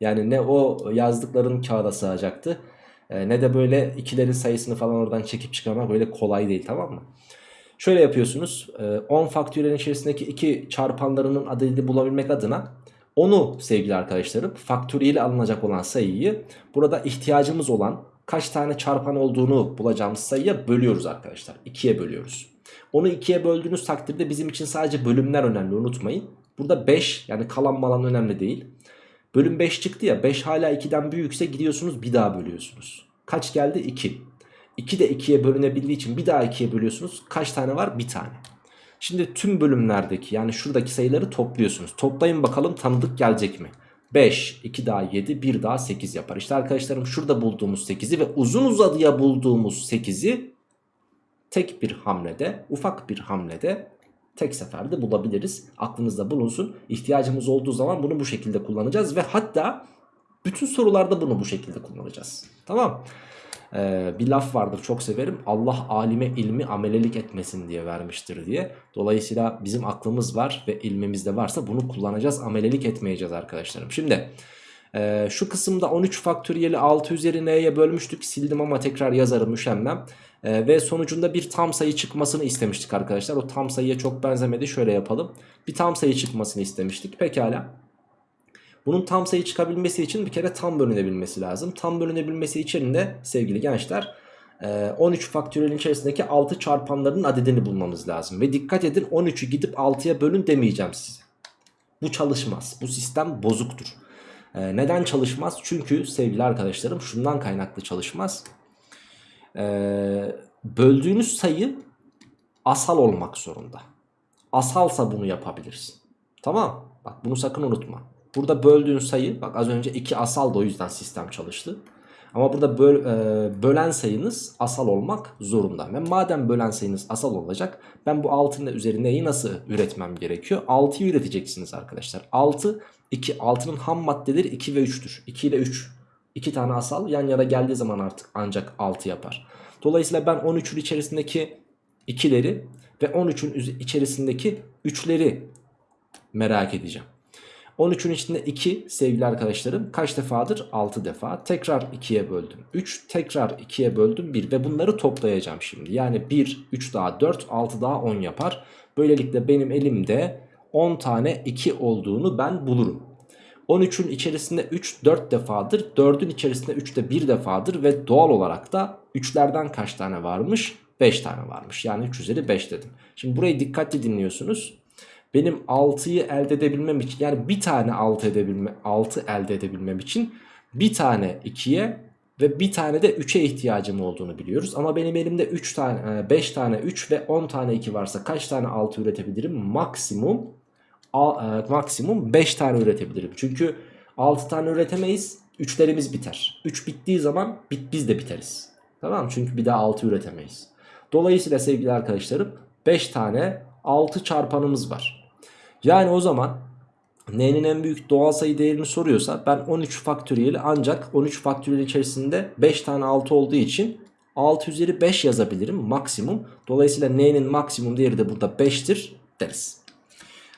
Yani ne o yazdıkların kağıda sığacaktı e, ne de böyle ikilerin sayısını falan oradan çekip çıkarmak böyle kolay değil tamam mı? Şöyle yapıyorsunuz 10 faktöriyelin içerisindeki 2 çarpanlarının adedini bulabilmek adına onu sevgili arkadaşlarım faktöriyeli alınacak olan sayıyı burada ihtiyacımız olan kaç tane çarpan olduğunu bulacağımız sayıya bölüyoruz arkadaşlar. 2'ye bölüyoruz. Onu 2'ye böldüğünüz takdirde bizim için sadece bölümler önemli unutmayın. Burada 5 yani kalan malan önemli değil. Bölüm 5 çıktı ya 5 hala 2'den büyükse gidiyorsunuz bir daha bölüyorsunuz. Kaç geldi? 2. 2 de 2'ye bölünebildiği için bir daha 2'ye bölüyorsunuz. Kaç tane var? Bir tane. Şimdi tüm bölümlerdeki yani şuradaki sayıları topluyorsunuz. Toplayın bakalım tanıdık gelecek mi? 5, 2 daha 7, 1 daha 8 yapar. İşte arkadaşlarım şurada bulduğumuz 8'i ve uzun uzadıya bulduğumuz 8'i tek bir hamlede, ufak bir hamlede tek seferde bulabiliriz. Aklınızda bulunsun. İhtiyacımız olduğu zaman bunu bu şekilde kullanacağız ve hatta bütün sorularda bunu bu şekilde kullanacağız. Tamam ee, bir laf vardır çok severim. Allah alime ilmi amelelik etmesin diye vermiştir diye. Dolayısıyla bizim aklımız var ve ilmimiz de varsa bunu kullanacağız. Amelelik etmeyeceğiz arkadaşlarım. Şimdi e, şu kısımda 13 faktöriyeli 6 üzeri n'ye bölmüştük. Sildim ama tekrar yazarım üşenmem. E, ve sonucunda bir tam sayı çıkmasını istemiştik arkadaşlar. O tam sayıya çok benzemedi. Şöyle yapalım. Bir tam sayı çıkmasını istemiştik. Pekala. Bunun tam sayı çıkabilmesi için bir kere tam bölünebilmesi lazım. Tam bölünebilmesi için de sevgili gençler 13 faktöriyelin içerisindeki 6 çarpanlarının adedini bulmamız lazım. Ve dikkat edin 13'ü gidip 6'ya bölün demeyeceğim size. Bu çalışmaz. Bu sistem bozuktur. Neden çalışmaz? Çünkü sevgili arkadaşlarım şundan kaynaklı çalışmaz. Böldüğünüz sayı asal olmak zorunda. Asalsa bunu yapabilirsin. Tamam. Bak bunu sakın unutma. Burada böldüğün sayı bak az önce 2 asal da o yüzden sistem çalıştı. Ama burada böl, e, bölen sayınız asal olmak zorunda. Ve madem bölen sayınız asal olacak ben bu 6'nın üzerine nasıl üretmem gerekiyor? 6'yı üreteceksiniz arkadaşlar. 6, 2, 6'nın ham maddeleri 2 ve 3'tür. 2 ile 3. 2 tane asal yan yana geldiği zaman artık ancak 6 yapar. Dolayısıyla ben 13'ün içerisindeki 2'leri ve 13'ün içerisindeki 3'leri merak edeceğim. 13'ün içinde 2 sevgili arkadaşlarım kaç defadır? 6 defa. Tekrar 2'ye böldüm. 3 tekrar 2'ye böldüm 1 ve bunları toplayacağım şimdi. Yani 1, 3 daha 4, 6 daha 10 yapar. Böylelikle benim elimde 10 tane 2 olduğunu ben bulurum. 13'ün içerisinde 3 4 defadır. 4'ün içerisinde 3 de 1 defadır ve doğal olarak da 3'lerden kaç tane varmış? 5 tane varmış. Yani 3 üzeri 5 dedim. Şimdi burayı dikkatli dinliyorsunuz. Benim 6'yı elde edebilmem için yani bir tane 6 edebilme 6 elde edebilmem için bir tane 2'ye ve bir tane de 3'e ihtiyacım olduğunu biliyoruz. Ama benim elimde 3 tane 5 tane 3 ve 10 tane 2 varsa kaç tane 6 üretebilirim? Maksimum e, maksimum 5 tane üretebilirim. Çünkü 6 tane üretemeyiz. 3'lerimiz biter. 3 bittiği zaman bit biz de biteriz. Tamam? Çünkü bir daha 6 üretemeyiz. Dolayısıyla sevgili arkadaşlarım 5 tane 6 çarpanımız var. Yani o zaman n'nin en büyük doğal sayı değerini soruyorsa ben 13 faktöriyeli ancak 13 faktöriyel içerisinde 5 tane 6 olduğu için 6 üzeri 5 yazabilirim maksimum. Dolayısıyla n'nin maksimum değeri de burada 5'tir deriz.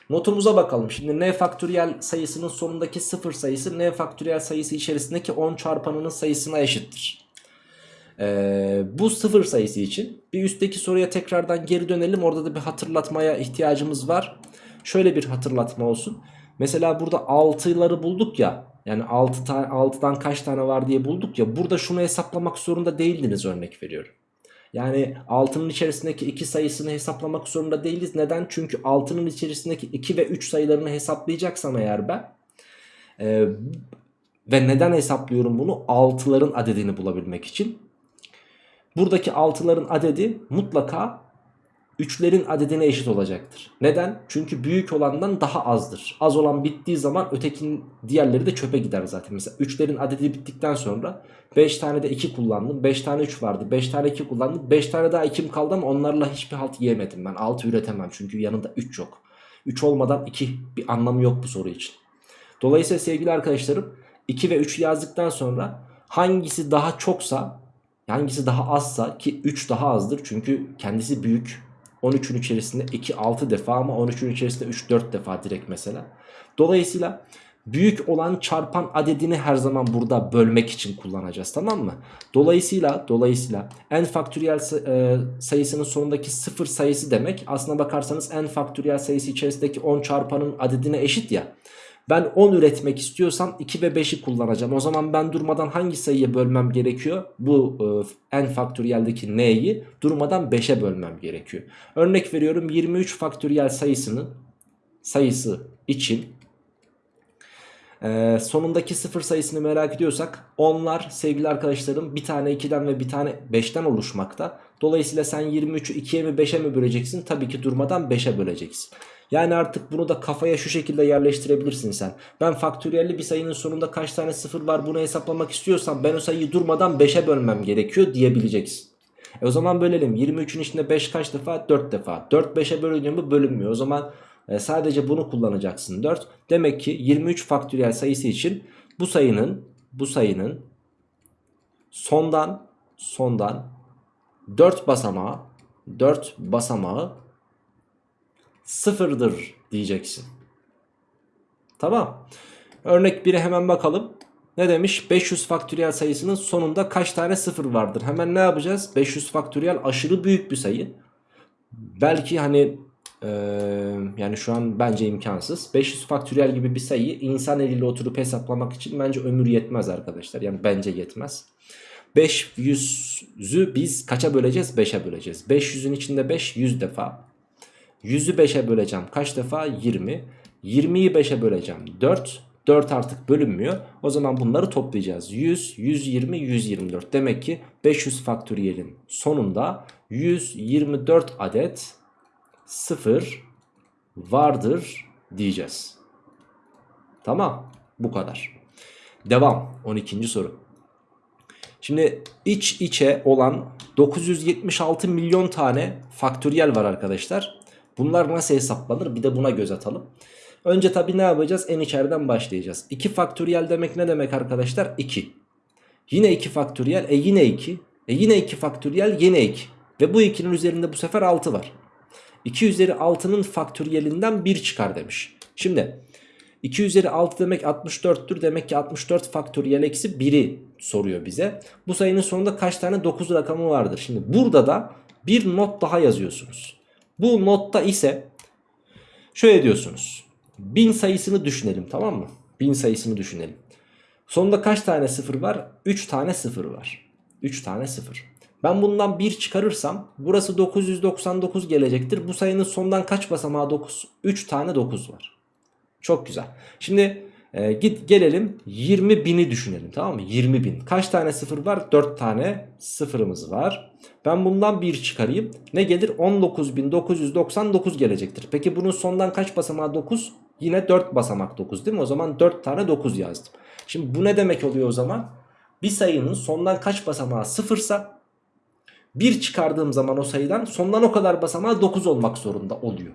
Notumuza bakalım. Şimdi n faktöriyel sayısının sonundaki 0 sayısı n faktöriyel sayısı içerisindeki 10 çarpanının sayısına eşittir. Ee, bu 0 sayısı için bir üstteki soruya tekrardan geri dönelim. Orada da bir hatırlatmaya ihtiyacımız var. Şöyle bir hatırlatma olsun. Mesela burada 6'ları bulduk ya. Yani 6 ta 6'dan kaç tane var diye bulduk ya. Burada şunu hesaplamak zorunda değildiniz örnek veriyorum. Yani 6'nın içerisindeki 2 sayısını hesaplamak zorunda değiliz. Neden? Çünkü 6'nın içerisindeki 2 ve 3 sayılarını hesaplayacaksam eğer ben e, ve neden hesaplıyorum bunu? 6'ların adedini bulabilmek için. Buradaki 6'ların adedi mutlaka 3'lerin adedine eşit olacaktır. Neden? Çünkü büyük olandan daha azdır. Az olan bittiği zaman ötekinin diğerleri de çöpe gider zaten. Mesela 3'lerin adedi bittikten sonra 5 tane de 2 kullandım. 5 tane 3 vardı. 5 tane 2 kullandım. 5 tane daha 2'm kaldı ama onlarla hiçbir halt yiyemedim ben. 6 üretemem çünkü yanında 3 yok. 3 olmadan 2 bir anlamı yok bu soru için. Dolayısıyla sevgili arkadaşlarım 2 ve 3 yazdıktan sonra hangisi daha çoksa hangisi daha azsa ki 3 daha azdır çünkü kendisi büyük 13'ün içerisinde 2 6 defa ama 13'ün içerisinde 3 4 defa direkt mesela. Dolayısıyla büyük olan çarpan adedini her zaman burada bölmek için kullanacağız tamam mı? Dolayısıyla dolayısıyla n faktöriyel e, sayısının sonundaki 0 sayısı demek aslına bakarsanız n faktöriyel sayısı içerisindeki 10 çarpanın adedine eşit ya. Ben 10 üretmek istiyorsam 2 ve 5'i kullanacağım. O zaman ben durmadan hangi sayıya bölmem gerekiyor? Bu e, n faktöriyeldeki n'yi durmadan 5'e bölmem gerekiyor. Örnek veriyorum 23 faktöriyel sayısının sayısı için e, sonundaki 0 sayısını merak ediyorsak onlar sevgili arkadaşlarım bir tane 2'den ve bir tane 5'ten oluşmakta. Dolayısıyla sen 23'ü 2'ye mi 5'e mi böleceksin? Tabii ki durmadan 5'e böleceksin. Yani artık bunu da kafaya şu şekilde yerleştirebilirsin sen. Ben faktöriyelli bir sayının sonunda kaç tane sıfır var bunu hesaplamak istiyorsam ben o sayıyı durmadan 5'e bölmem gerekiyor diyebileceksin. E o zaman bölelim. 23'ün içinde 5 kaç defa? 4 defa. 4 5'e bölünüyor mu? Bölünmüyor. O zaman e, sadece bunu kullanacaksın 4. Demek ki 23 faktöriyel sayısı için bu sayının bu sayının sondan sondan 4 basamağı 4 basamağı sıfırdır diyeceksin. Tamam. Örnek 1'e hemen bakalım. Ne demiş? 500 faktöriyel sayısının sonunda kaç tane sıfır vardır? Hemen ne yapacağız? 500 faktöriyel aşırı büyük bir sayı. Belki hani e, yani şu an bence imkansız. 500 faktöriyel gibi bir sayıyı insan eliyle oturup hesaplamak için bence ömür yetmez arkadaşlar. Yani bence yetmez. 500'ü biz kaça böleceğiz? 5'e böleceğiz. 500'ün içinde 5 100 defa. 100'ü 5'e böleceğim. Kaç defa? 20. 20'yi 5'e böleceğim. 4. 4 artık bölünmüyor. O zaman bunları toplayacağız. 100, 120, 124. Demek ki 500 faktöriyelin sonunda 124 adet 0 vardır diyeceğiz. Tamam. Bu kadar. Devam. 12. soru. Şimdi iç içe olan 976 milyon tane faktöriyel var arkadaşlar. Bunlar nasıl hesaplanır bir de buna göz atalım. Önce tabi ne yapacağız? En içeriden başlayacağız. 2 faktöriyel demek ne demek arkadaşlar? 2. Yine 2 faktöriyel. E yine 2. E yine 2 faktöriyel yine 2. Ve bu 2'nin üzerinde bu sefer 6 var. 2 üzeri 6'nın faktöriyelinden 1 çıkar demiş. Şimdi 2 üzeri 6 demek 64'tür. Demek ki 64 faktöriyel eksi 1'i soruyor bize. Bu sayının sonunda kaç tane 9 rakamı vardır? Şimdi burada da bir not daha yazıyorsunuz. Bu notta ise şöyle diyorsunuz. 1000 sayısını düşünelim tamam mı? 1000 sayısını düşünelim. Sonunda kaç tane sıfır var? 3 tane sıfır var. 3 tane sıfır. Ben bundan 1 çıkarırsam burası 999 gelecektir. Bu sayının sondan kaç basamağı 9? 3 tane 9 var. Çok güzel. Şimdi e, git gelelim 20 bini düşünelim tamam mı? 20 bin. Kaç tane sıfır var? 4 tane sıfırımız var. Ben bundan 1 çıkarayım. Ne gelir? 19.999 gelecektir. Peki bunun sondan kaç basamağı 9? Yine 4 basamak 9 değil mi? O zaman 4 tane 9 yazdım. Şimdi bu ne demek oluyor o zaman? Bir sayının sondan kaç basamağı sıfırsa 1 çıkardığım zaman o sayıdan sondan o kadar basamağı 9 olmak zorunda oluyor.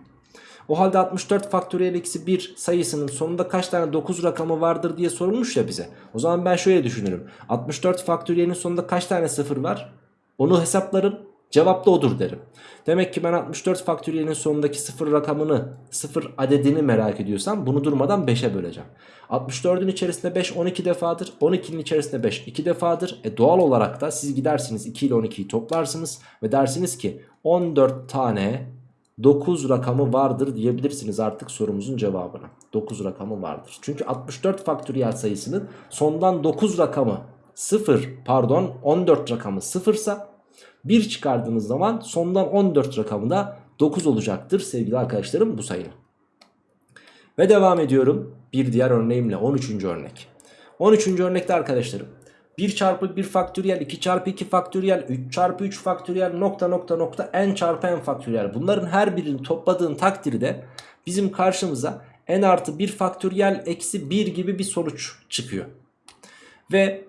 O halde 64 faktöriyel eksi 1 sayısının sonunda kaç tane 9 rakamı vardır diye sorulmuş ya bize. O zaman ben şöyle düşünürüm. 64 faktöriyelin sonunda kaç tane sıfır var? Onu hesaplarım. Cevap da odur derim. Demek ki ben 64 faktöriyelin sonundaki sıfır rakamını, sıfır adedini merak ediyorsam bunu durmadan 5'e böleceğim. 64'ün içerisinde 5 12 defadır. 12'nin içerisinde 5 2 defadır. E doğal olarak da siz gidersiniz 2 ile 12'yi toplarsınız ve dersiniz ki 14 tane 9 rakamı vardır diyebilirsiniz artık sorumuzun cevabına. 9 rakamı vardır. Çünkü 64 faktöriyel sayısının sondan 9 rakamı 0 pardon 14 rakamı 0 ise 1 çıkardığınız zaman sondan 14 rakamı da 9 olacaktır sevgili arkadaşlarım bu sayının. Ve devam ediyorum bir diğer örneğimle 13. örnek. 13. örnekte arkadaşlarım 1 çarpı 1 faktöriyel 2 çarpı 2 faktöriyel 3 çarpı 3 faktöriyel nokta nokta nokta n çarpı n faktöriyel. Bunların her birini topladığın takdirde bizim karşımıza n artı 1 faktöriyel eksi 1 gibi bir sonuç çıkıyor. Ve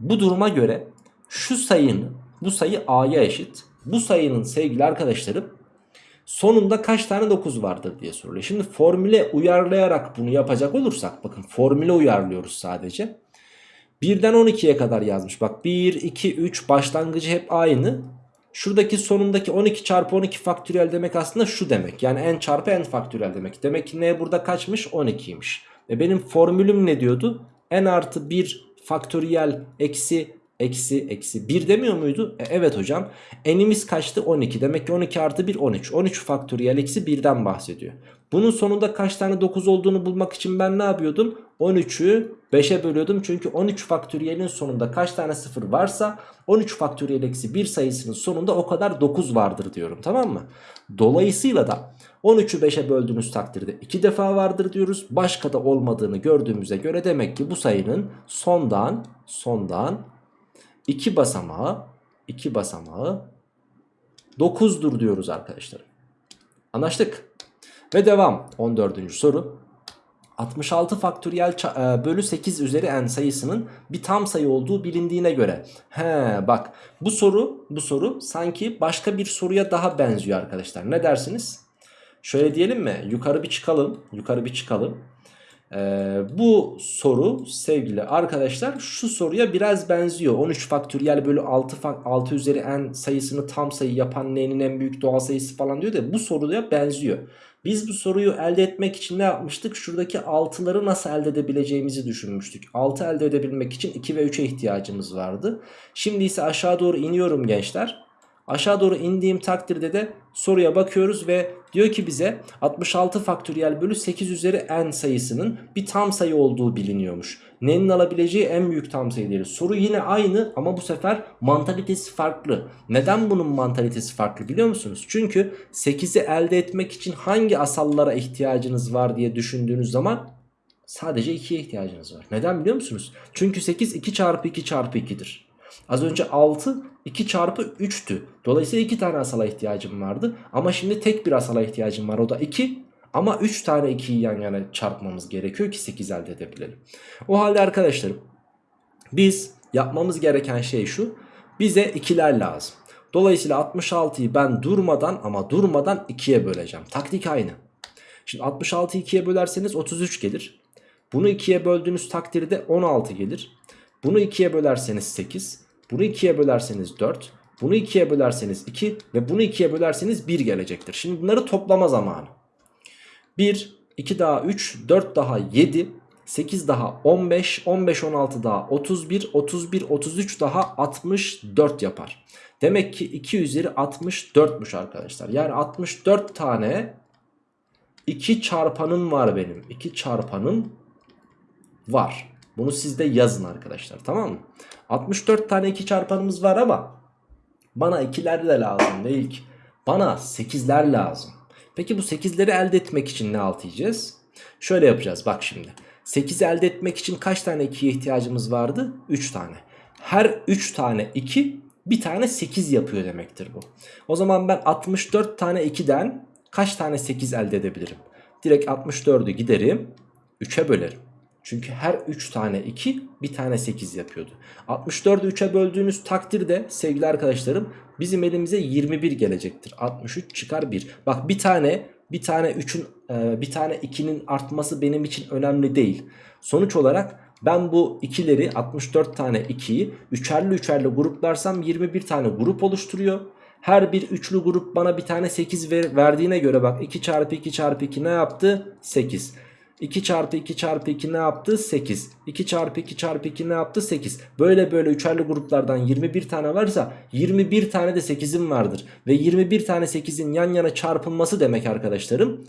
bu duruma göre şu sayının bu sayı a'ya eşit. Bu sayının sevgili arkadaşlarım sonunda kaç tane 9 vardır diye soruluyor. Şimdi formüle uyarlayarak bunu yapacak olursak bakın formüle uyarlıyoruz sadece. 1'den 12'ye kadar yazmış. Bak 1, 2, 3 başlangıcı hep aynı. Şuradaki sonundaki 12 çarpı 12 faktöriyel demek aslında şu demek. Yani n çarpı n faktöriyel demek. Demek ki n burada kaçmış? 12'ymiş. E benim formülüm ne diyordu? n artı 1 faktöriyel eksi eksi eksi 1 demiyor muydu? E, evet hocam. N'imiz kaçtı? 12. Demek ki 12 artı 1 13. 13 faktöriyel eksi 1'den bahsediyor. Bunun sonunda kaç tane 9 olduğunu bulmak için ben ne yapıyordum? 13'ü 5'e bölüyordum. Çünkü 13 faktöriyelin sonunda kaç tane 0 varsa 13 faktöriyel eksi 1 sayısının sonunda o kadar 9 vardır diyorum. Tamam mı? Dolayısıyla da 13'ü 5'e böldüğünüz takdirde 2 defa vardır diyoruz. Başka da olmadığını gördüğümüze göre demek ki bu sayının sondan sondan 2 basamağı 2 basamağı 9'dur diyoruz arkadaşlar. Anlaştık. Ve devam 14. soru. 66 faktöriyel e, bölü 8 üzeri n sayısının bir tam sayı olduğu bilindiğine göre. He bak bu soru bu soru sanki başka bir soruya daha benziyor arkadaşlar. Ne dersiniz? Şöyle diyelim mi? Yukarı bir çıkalım. Yukarı bir çıkalım. Ee, bu soru sevgili arkadaşlar şu soruya biraz benziyor. 13 faktöriyel bölü 6, 6 üzeri n sayısını tam sayı yapan n'nin en büyük doğal sayısı falan diyor da bu soruya benziyor. Biz bu soruyu elde etmek için ne yapmıştık? Şuradaki 6'ları nasıl elde edebileceğimizi düşünmüştük. 6 elde edebilmek için 2 ve 3'e ihtiyacımız vardı. Şimdi ise aşağı doğru iniyorum gençler. Aşağı doğru indiğim takdirde de soruya bakıyoruz ve diyor ki bize 66 faktöriyel bölü 8 üzeri n sayısının bir tam sayı olduğu biliniyormuş. N'nin alabileceği en büyük tam sayı değil. Soru yine aynı ama bu sefer mantalitesi farklı. Neden bunun mantalitesi farklı biliyor musunuz? Çünkü 8'i elde etmek için hangi asallara ihtiyacınız var diye düşündüğünüz zaman sadece 2'ye ihtiyacınız var. Neden biliyor musunuz? Çünkü 8 2 çarpı 2 çarpı 2'dir. Az önce 6 2 çarpı 3'tü. Dolayısıyla 2 tane asala ihtiyacım vardı. Ama şimdi tek bir asala ihtiyacım var. O da 2. Ama 3 tane 2'yi yan yana çarpmamız gerekiyor ki 8 elde edebilelim. O halde arkadaşlarım biz yapmamız gereken şey şu. Bize ikiler lazım. Dolayısıyla 66'yı ben durmadan ama durmadan 2'ye böleceğim. Taktik aynı. Şimdi 66'yı 2'ye bölerseniz 33 gelir. Bunu 2'ye böldüğünüz takdirde 16 gelir. Bunu 2'ye bölerseniz 8. Bunu 2'ye bölerseniz 4. Bunu 2'ye bölerseniz 2 ve bunu 2'ye bölerseniz 1 gelecektir. Şimdi bunları toplama zamanı. 1, 2 daha 3, 4 daha 7, 8 daha 15, 15, 16 daha 31, 31, 33 daha 64 yapar. Demek ki 2 üzeri 64'müş arkadaşlar. Yani 64 tane 2 çarpanım var benim. 2 çarpanım var. Bunu siz de yazın arkadaşlar tamam mı? 64 tane 2 çarpanımız var ama Bana 2'ler de lazım değil ki. Bana 8'ler lazım. Peki bu 8'leri elde etmek için ne alt yiyeceğiz? Şöyle yapacağız bak şimdi. 8'i elde etmek için kaç tane 2'ye ihtiyacımız vardı? 3 tane. Her 3 tane 2 bir tane 8 yapıyor demektir bu. O zaman ben 64 tane 2'den kaç tane 8 elde edebilirim? Direkt 64'ü giderim 3'e bölerim. Çünkü her 3 tane 2 bir tane 8 yapıyordu. 64'ü 3'e böldüğünüz takdirde sevgili arkadaşlarım bizim elimize 21 gelecektir. 63 çıkar 1. Bak bir tane bir tane 3'ün e, bir tane 2'nin artması benim için önemli değil. Sonuç olarak ben bu ikileri 64 tane 2'yi üçerli üçerli gruplarsam 21 tane grup oluşturuyor. Her bir üçlü grup bana bir tane 8 ver, verdiğine göre bak 2 çarpı 2 çarpı 2 ne yaptı? 8. 2 çarpı 2 çarpı 2 ne yaptı? 8. 2 çarpı 2 çarpı 2 ne yaptı? 8. Böyle böyle üçerli gruplardan 21 tane varsa 21 tane de 8'im vardır. Ve 21 tane 8'in yan yana çarpılması demek arkadaşlarım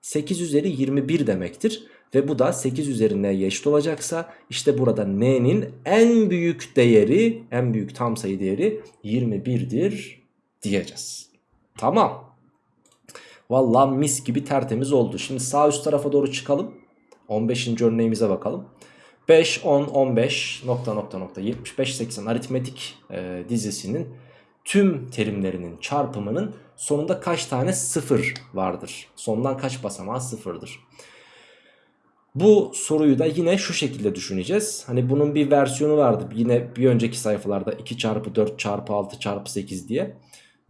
8 üzeri 21 demektir. Ve bu da 8 üzeri n'ye eşit olacaksa işte burada n'nin en büyük değeri en büyük tam sayı değeri 21'dir diyeceğiz. Tamam. Vallahi mis gibi tertemiz oldu. Şimdi sağ üst tarafa doğru çıkalım. 15. örneğimize bakalım. 5, 10, 15 nokta nokta nokta 75, 80 aritmetik e, dizisinin tüm terimlerinin çarpımının sonunda kaç tane sıfır vardır? Sondan kaç basamağı sıfırdır? Bu soruyu da yine şu şekilde düşüneceğiz. Hani bunun bir versiyonu vardı. Yine bir önceki sayfalarda 2 çarpı 4 çarpı 6 çarpı 8 diye.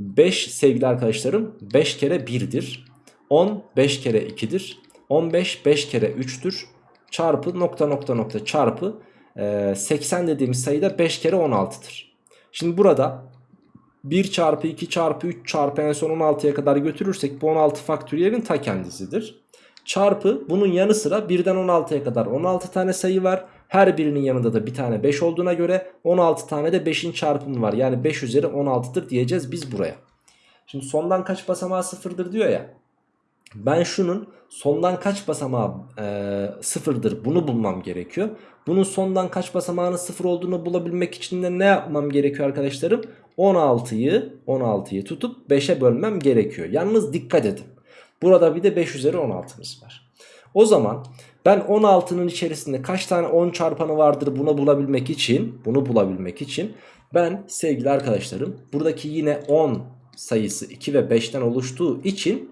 5 sevgili arkadaşlarım 5 kere 1'dir. 10 5 kere 2'dir. 15 5 kere 3'tür. Çarpı nokta nokta nokta çarpı 80 dediğimiz sayıda 5 kere 16'dır. Şimdi burada 1 çarpı 2 çarpı 3 çarpı en son 16'ya kadar götürürsek bu 16 faktöriyelin ta kendisidir. Çarpı bunun yanı sıra 1'den 16'ya kadar 16 tane sayı var. Her birinin yanında da bir tane 5 olduğuna göre 16 tane de 5'in çarpımı var. Yani 5 üzeri 16'dır diyeceğiz biz buraya. Şimdi sondan kaç basamağı sıfırdır diyor ya. Ben şunun sondan kaç basamağı e, sıfırdır bunu bulmam gerekiyor. Bunun sondan kaç basamağının sıfır olduğunu bulabilmek için de ne yapmam gerekiyor arkadaşlarım? 16'yı 16'yı tutup 5'e bölmem gerekiyor. Yalnız dikkat edin. Burada bir de 5 üzeri 16'mız var. O zaman ben 16'nın içerisinde kaç tane 10 çarpanı vardır bunu bulabilmek için bunu bulabilmek için ben sevgili arkadaşlarım buradaki yine 10 sayısı 2 ve 5'ten oluştuğu için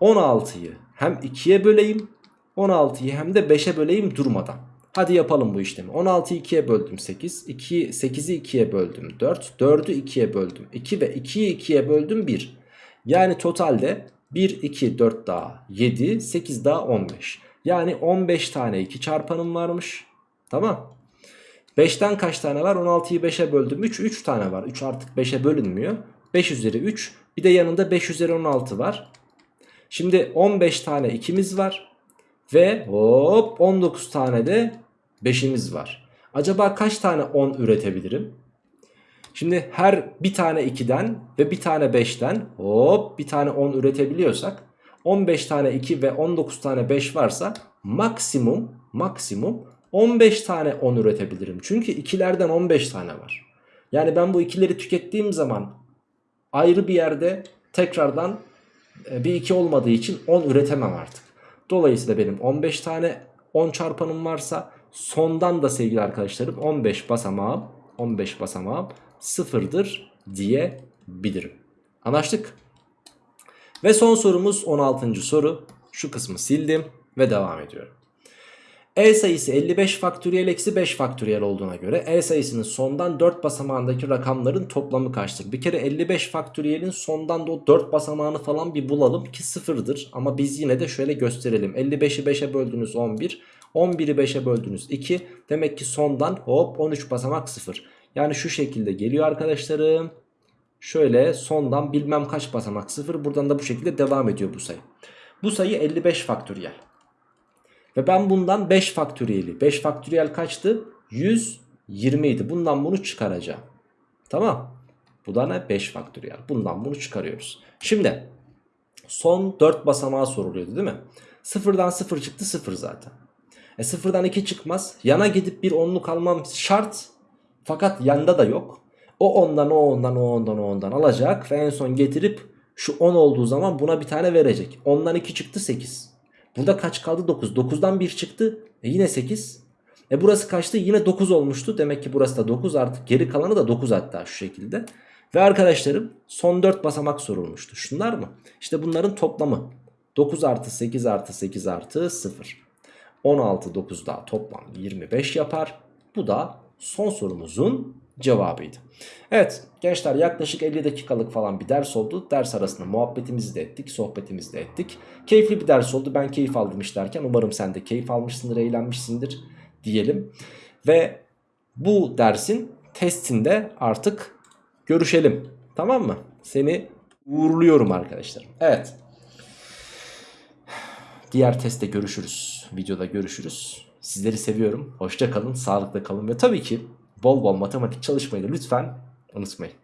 16'yı hem 2'ye böleyim 16'yı hem de 5'e böleyim durmadan. Hadi yapalım bu işlemi. 16'yı 2'ye böldüm 8. 2, 8'i 2'ye böldüm 4. 4'ü 2'ye böldüm 2 ve 2'yi 2'ye böldüm 1. Yani totalde 1, 2, 4 daha 7, 8 daha 15. Yani 15 tane 2 çarpanım varmış. Tamam. 5'ten kaç tane var? 16'yı 5'e böldüm. 3, 3 tane var. 3 artık 5'e bölünmüyor. 5 üzeri 3. Bir de yanında 5 üzeri 16 var. Şimdi 15 tane 2'miz var. Ve hop 19 tane de 5'imiz var. Acaba kaç tane 10 üretebilirim? Şimdi her bir tane 2'den ve bir tane 5'ten hop bir tane 10 üretebiliyorsak 15 tane 2 ve 19 tane 5 varsa maksimum maksimum 15 tane 10 üretebilirim. Çünkü ikilerden 15 tane var. Yani ben bu ikileri tükettiğim zaman ayrı bir yerde tekrardan e, bir 2 olmadığı için 10 üretemem artık. Dolayısıyla benim 15 tane 10 çarpanım varsa sondan da sevgili arkadaşlarım 15 basamağım 15 basamağım sıfırdır diyebilirim. Anlaştık? Ve son sorumuz 16. soru. Şu kısmı sildim ve devam ediyorum. E sayısı 55 faktöriyel eksi 5 faktöriyel olduğuna göre E sayısının sondan 4 basamağındaki rakamların toplamı kaçtır? Bir kere 55 faktöriyelin sondan da o 4 basamağını falan bir bulalım ki sıfırdır. Ama biz yine de şöyle gösterelim. 55'i 5'e böldünüz 11. 11'i 5'e böldünüz 2. Demek ki sondan hop 13 basamak 0. Yani şu şekilde geliyor arkadaşlarım. Şöyle sondan bilmem kaç basamak 0. Buradan da bu şekilde devam ediyor bu sayı. Bu sayı 55 faktöriyel. Ve ben bundan 5 faktöriyeli. 5 faktöriyel kaçtı? 120 idi. Bundan bunu çıkaracağım. Tamam. Bu da ne? 5 faktöriyel. Bundan bunu çıkarıyoruz. Şimdi son 4 basamağı soruluyordu değil mi? Sıfırdan 0 çıktı 0 zaten. E sıfırdan 2 çıkmaz. Yana gidip bir onluk almam şart. Fakat yanda da yok. O ondan o ondan o ondan o ondan alacak ve en son getirip şu 10 olduğu zaman buna bir tane verecek. 10'dan 2 çıktı 8. Burada kaç kaldı 9. 9'dan 1 çıktı e yine 8. E burası kaçtı yine 9 olmuştu. Demek ki burası da 9 artık geri kalanı da 9 hatta şu şekilde. Ve arkadaşlarım son 4 basamak sorulmuştu. Şunlar mı? İşte bunların toplamı. 9 artı 8 artı 8 artı 0. 16 9 daha toplam 25 yapar. Bu da son sorumuzun cevabıydı. Evet gençler yaklaşık 50 dakikalık falan bir ders oldu. Ders arasında muhabbetimizi de ettik, sohbetimizi de ettik. Keyifli bir ders oldu. Ben keyif aldım işlerken. Umarım sen de keyif almışsındır, eğlenmişsindir diyelim. Ve bu dersin testinde artık görüşelim. Tamam mı? Seni uğurluyorum arkadaşlar. Evet. Diğer testte görüşürüz. Videoda görüşürüz. Sizleri seviyorum. Hoşça kalın, sağlıkla kalın ve tabii ki bol bol matematik çalışmayı da lütfen unutmayın.